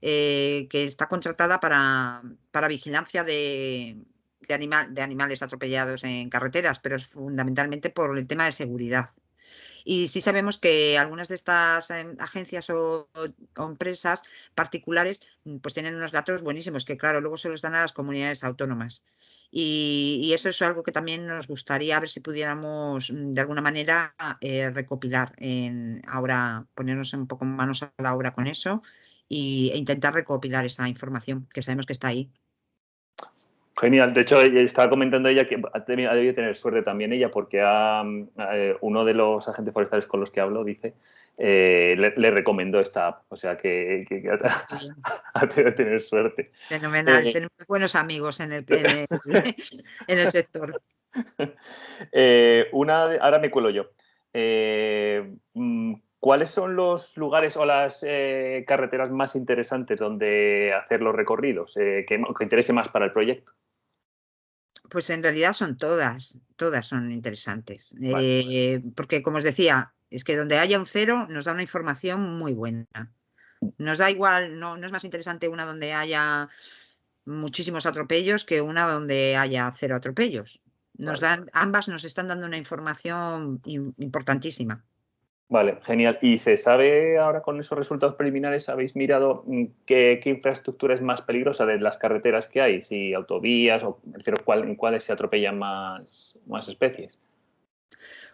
Speaker 2: eh, que está contratada para, para vigilancia de, de, animal, de animales atropellados en carreteras, pero es fundamentalmente por el tema de seguridad. Y sí sabemos que algunas de estas em, agencias o, empresas particulares pues tienen unos datos buenísimos que claro, luego se los dan a las comunidades autónomas. Y, eso es algo que también nos gustaría ver si pudiéramos mm, de alguna manera eh, recopilar. En, ahora ponernos un poco manos a la obra con eso e intentar recopilar esa información que sabemos que está ahí.
Speaker 1: Genial. De hecho, estaba comentando ella que ha, debido tener suerte también ella porque eh, uno de los agentes forestales con los que hablo dice eh, le, recomendó esta app. O sea que, ha, tenido tener suerte.
Speaker 2: Fenomenal. Eh, Tenemos buenos amigos en el, en el, sector.
Speaker 1: una, ahora me cuelo yo. Mm, ¿Cuáles son los lugares o las carreteras más interesantes donde hacer los recorridos que, que interese más para el proyecto?
Speaker 2: Pues en realidad son todas, todas son interesantes. Eh, porque como os decía, es que donde haya un cero nos da una información muy buena. Nos da igual, no, no es más interesante una donde haya muchísimos atropellos que una donde haya cero atropellos. Nos dan, ambas nos están dando una información importantísima.
Speaker 1: Vale, genial. ¿Y se sabe ahora con esos resultados preliminares, habéis mirado mm, qué, infraestructura es más peligrosa de las carreteras que hay? Si autovías o, refiero, ¿cuál, en cuáles se atropellan más, más especies?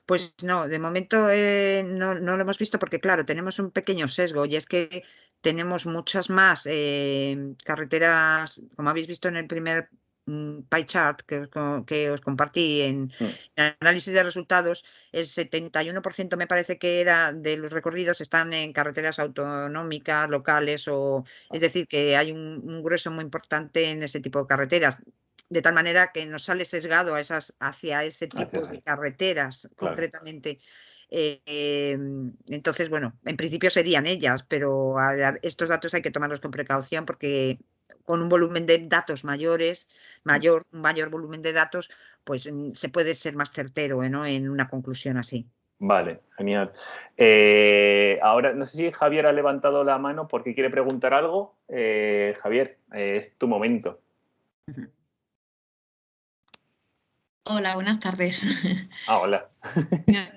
Speaker 2: Pues no, de momento eh, no, lo hemos visto porque, claro, tenemos un pequeño sesgo y es que tenemos muchas más eh, carreteras, como habéis visto en el primer pie chart que, os compartí en mm. análisis de resultados, el 71% me parece que era de los recorridos están en carreteras autonómicas, locales, o es decir, que hay un, grueso muy importante en ese tipo de carreteras. De tal manera que nos sale sesgado a esas, hacia ese tipo de carreteras, concretamente. Eh, em, entonces, bueno, en principio serían ellas, pero estos datos hay que tomarlos con precaución porque con un volumen de datos mayores, mayor, un mayor volumen de datos, pues mm, se puede ser más certero ¿no? en una conclusión así.
Speaker 1: Vale, genial. Eh, ahora, no sé si Javier ha levantado la mano porque quiere preguntar algo. Eh, Javier, eh, es tu momento.
Speaker 3: Hola, buenas tardes.
Speaker 1: Ah, hola.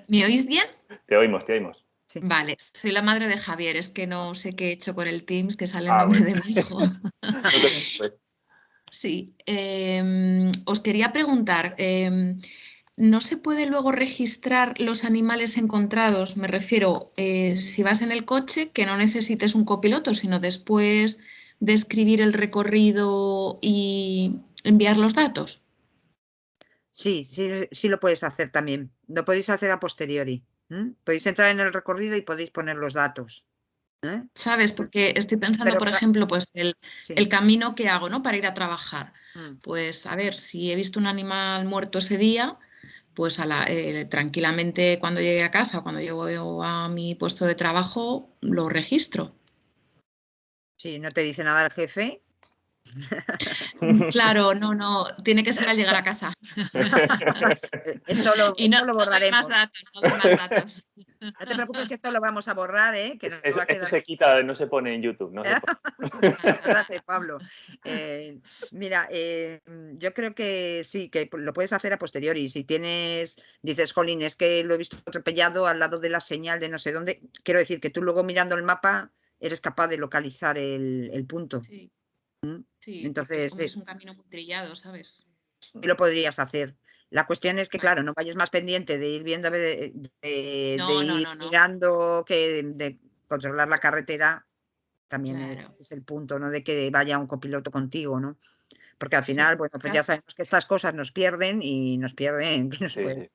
Speaker 3: ¿Me oís bien?
Speaker 1: Te oímos, te oímos.
Speaker 3: Vale, soy la madre de Javier, es que no sé qué he hecho con el Teams, que sale el ah, nombre de mi hijo. sí, em, os quería preguntar, em, ¿no se puede luego registrar los animales encontrados? Me refiero, eh, si vas en el coche, que no necesites un copiloto, sino después de escribir el recorrido y enviar los datos.
Speaker 2: Sí, sí, sí lo puedes hacer también. Lo podéis hacer a posteriori. Podéis entrar en el recorrido y podéis poner los datos.
Speaker 3: ¿eh? ¿Sabes? Porque estoy pensando, por ejemplo, pues el, camino que hago, ¿no? Para ir a trabajar. Mm. Pues a ver, si he visto un animal muerto ese día, pues eh, tranquilamente cuando llegue a casa, cuando llego a mi puesto de trabajo, lo registro.
Speaker 2: Sí, no te dice nada el jefe,
Speaker 3: Claro, no, no, tiene que ser al llegar a casa.
Speaker 2: esto lo, y no, lo borraremos.
Speaker 3: No, más datos, no, más datos.
Speaker 2: no te preocupes que esto lo vamos a borrar, ¿eh? Que
Speaker 1: se quita, no se pone en YouTube. No
Speaker 2: Gracias, Pablo. Eh, mira, eh, yo creo que sí, que lo puedes hacer a posteriori. Si tienes, dices, Jolín, es que lo he visto atropellado al lado de la señal de no sé dónde. Quiero decir que tú luego mirando el mapa eres capaz de localizar el, el punto. Sí.
Speaker 3: Sí, entonces es un camino muy trillado, ¿sabes?
Speaker 2: Y lo podrías hacer. La cuestión es que, claro, no vayas más pendiente de ir viendo, de, ir mirando que de controlar la carretera, también es el punto, ¿no? De que vaya un copiloto contigo, ¿no? Porque al final, bueno, pues ya sabemos que estas cosas nos pierden y nos pierden que nos pueden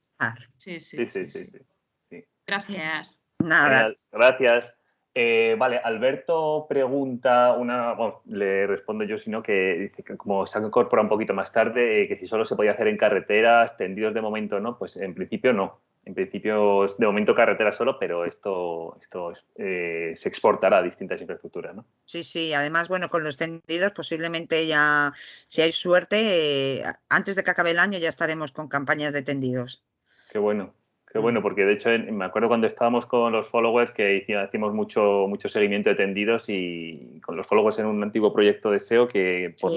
Speaker 3: Sí sí sí, sí, Gracias.
Speaker 2: Nada.
Speaker 1: Gracias. Eh, vale, Alberto pregunta una, bueno, le respondo yo, sino que dice que como se ha incorporado un poquito más tarde, eh, que si solo se podía hacer en carreteras, tendidos de momento no, pues en principio no. En principio, de momento carretera solo, pero esto, esto eh, se exportará a distintas infraestructuras, ¿no?
Speaker 2: Sí, sí. Además, bueno, con los tendidos posiblemente ya, si hay suerte, antes de que acabe el año ya estaremos con campañas de tendidos.
Speaker 1: Qué bueno. Qué bueno, porque de hecho me acuerdo cuando estábamos con los followers que hicimos mucho, mucho seguimiento de tendidos y con los followers en un antiguo proyecto de SEO que por,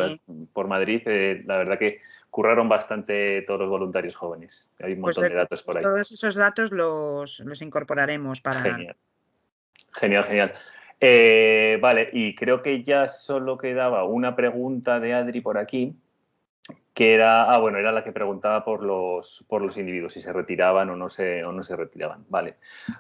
Speaker 1: por Madrid, eh, la verdad que curraron bastante todos los voluntarios jóvenes. Hay un pues montón de, datos por ahí.
Speaker 2: Todos esos datos los, los incorporaremos para...
Speaker 1: Genial, genial, genial. Eh, vale, y creo que ya solo quedaba una pregunta de Adri por aquí que era, ah, bueno, era la que preguntaba por los, por los individuos, si se retiraban o no se, o no se retiraban. Vale,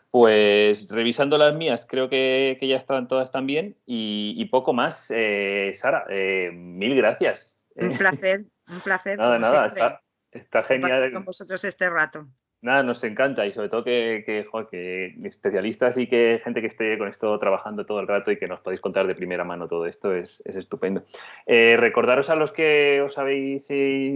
Speaker 1: pues revisando las mías, creo que, ya están todas también y, poco más. Eh, Sara, eh, mil gracias.
Speaker 2: Un placer, un placer.
Speaker 1: nada, nada, está, está genial.
Speaker 2: Con vosotros este rato.
Speaker 1: Nada, nos encanta y sobre todo que, que, especialistas y que gente que esté con esto trabajando todo el rato y que nos podéis contar de primera mano todo esto es, estupendo. Eh, recordaros a los que os habéis,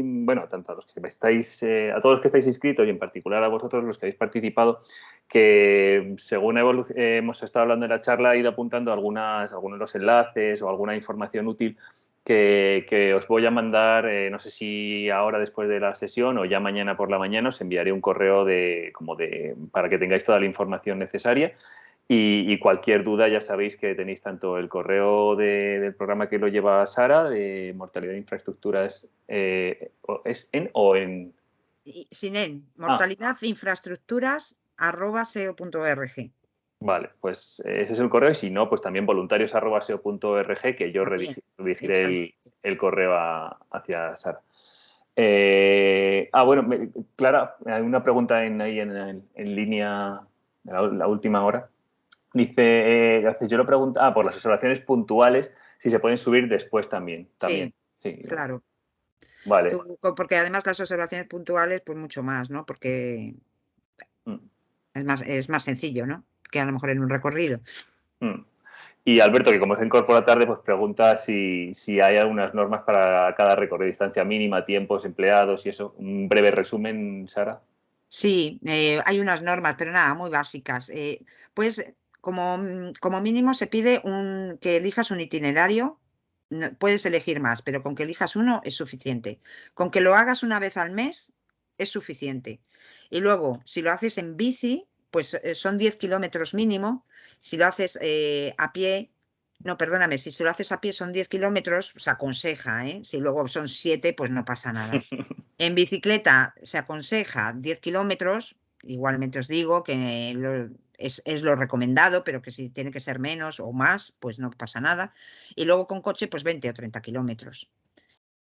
Speaker 1: bueno, tanto a los que estáis, eh, a todos los que estáis inscritos y en particular a vosotros los que habéis participado, que según hemos estado hablando en la charla, he ido apuntando algunas, algunos de los enlaces o alguna información útil que, os voy a mandar, eh, no sé si ahora después de la sesión o ya mañana por la mañana os enviaré un correo de, como de, para que tengáis toda la información necesaria y, cualquier duda ya sabéis que tenéis tanto el correo del programa que lo lleva Sara, de Mortalidad de Infraestructuras, eh, ¿es en o en...?
Speaker 2: Sin en, ah. mortalidad infraestructuras arroba seo.org.
Speaker 1: Vale, pues eh, ese es el correo y si no, pues también voluntarios.seo.org que yo redirigiré el, correo hacia Sara. Eh, ah, bueno, Clara, hay una pregunta en, ahí en, línea, la, última hora. Dice, eh, yo lo pregunto, ah, por las observaciones puntuales, si se pueden subir después también. también.
Speaker 2: Sí, claro.
Speaker 1: Vale.
Speaker 2: porque además las observaciones puntuales, pues mucho más, ¿no? Porque mm. es, más, es más sencillo, ¿no? Que a lo mejor en un recorrido.
Speaker 1: Mm. Y Alberto, que como se incorpora tarde, pues pregunta si, hay algunas normas para cada recorrido, distancia mínima, tiempos, empleados y eso. Un breve resumen, Sara.
Speaker 2: Sí, eh, hay unas normas, pero nada, muy básicas. Eh, pues como, como, mínimo se pide un, que elijas un itinerario. puedes elegir más, pero con que elijas uno es suficiente. Con que lo hagas una vez al mes es suficiente. Y luego, si lo haces en bici, pues eh, son 10 kilómetros mínimo. Si lo haces eh, a pie, no, perdóname, si se lo haces a pie son 10 kilómetros, se aconseja, ¿eh? Si luego son 7, pues no pasa nada. En bicicleta se aconseja 10 kilómetros, igualmente os digo que es, es, lo recomendado, pero que si tiene que ser menos o más, pues no pasa nada. Y luego con coche, pues 20 o 30 kilómetros.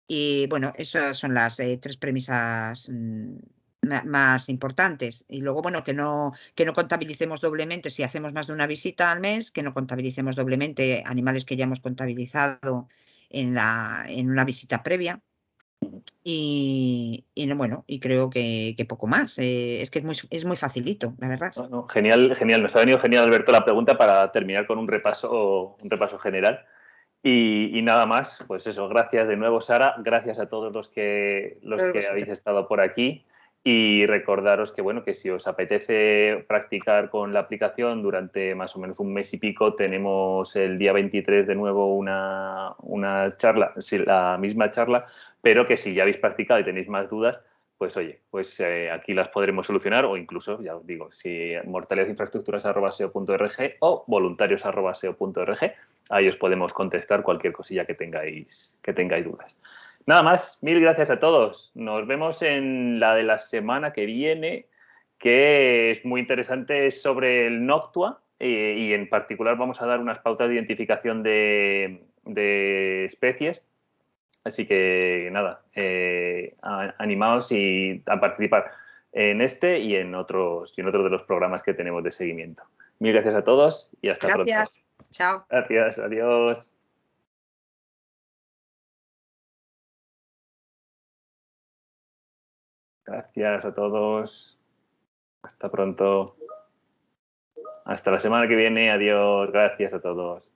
Speaker 2: Y bueno, esas son las tres premisas mm, más importantes. Y luego, bueno, que no, que no contabilicemos doblemente si hacemos más de una visita al mes, que no contabilicemos doblemente animales que ya hemos contabilizado en, la, en una visita previa. Y, bueno, y creo que, poco más. Eh, es que es muy, es muy facilito, la verdad.
Speaker 1: genial, genial. Nos ha venido genial, Alberto, la pregunta para terminar con un repaso, un repaso general. Y, nada más, pues eso, gracias de nuevo, Sara. Gracias a todos los que, los que habéis estado por aquí. Y recordaros que, bueno, que si os apetece practicar con la aplicación durante más o menos un mes y pico, tenemos el día 23 de nuevo una, una charla, la misma charla, pero que si ya habéis practicado y tenéis más dudas, pues oye, pues eh, aquí las podremos solucionar o incluso, ya os digo, si mortalidadinfraestructuras.seo.org o voluntarios.seo.org, ahí os podemos contestar cualquier cosilla que tengáis, que tengáis dudas. Nada más, mil gracias a todos. Nos vemos en la de la semana que viene, que es muy interesante, es sobre el Noctua eh, y en particular vamos a dar unas pautas de identificación de, especies. Así que nada, eh, animaos y a participar en este y en otros y en otros de los programas que tenemos de seguimiento. Mil gracias a todos y hasta pronto.
Speaker 2: Gracias. Chao.
Speaker 1: Gracias. Adiós. Gracias a todos. Hasta pronto. Hasta la semana que viene. Adiós. Gracias a todos.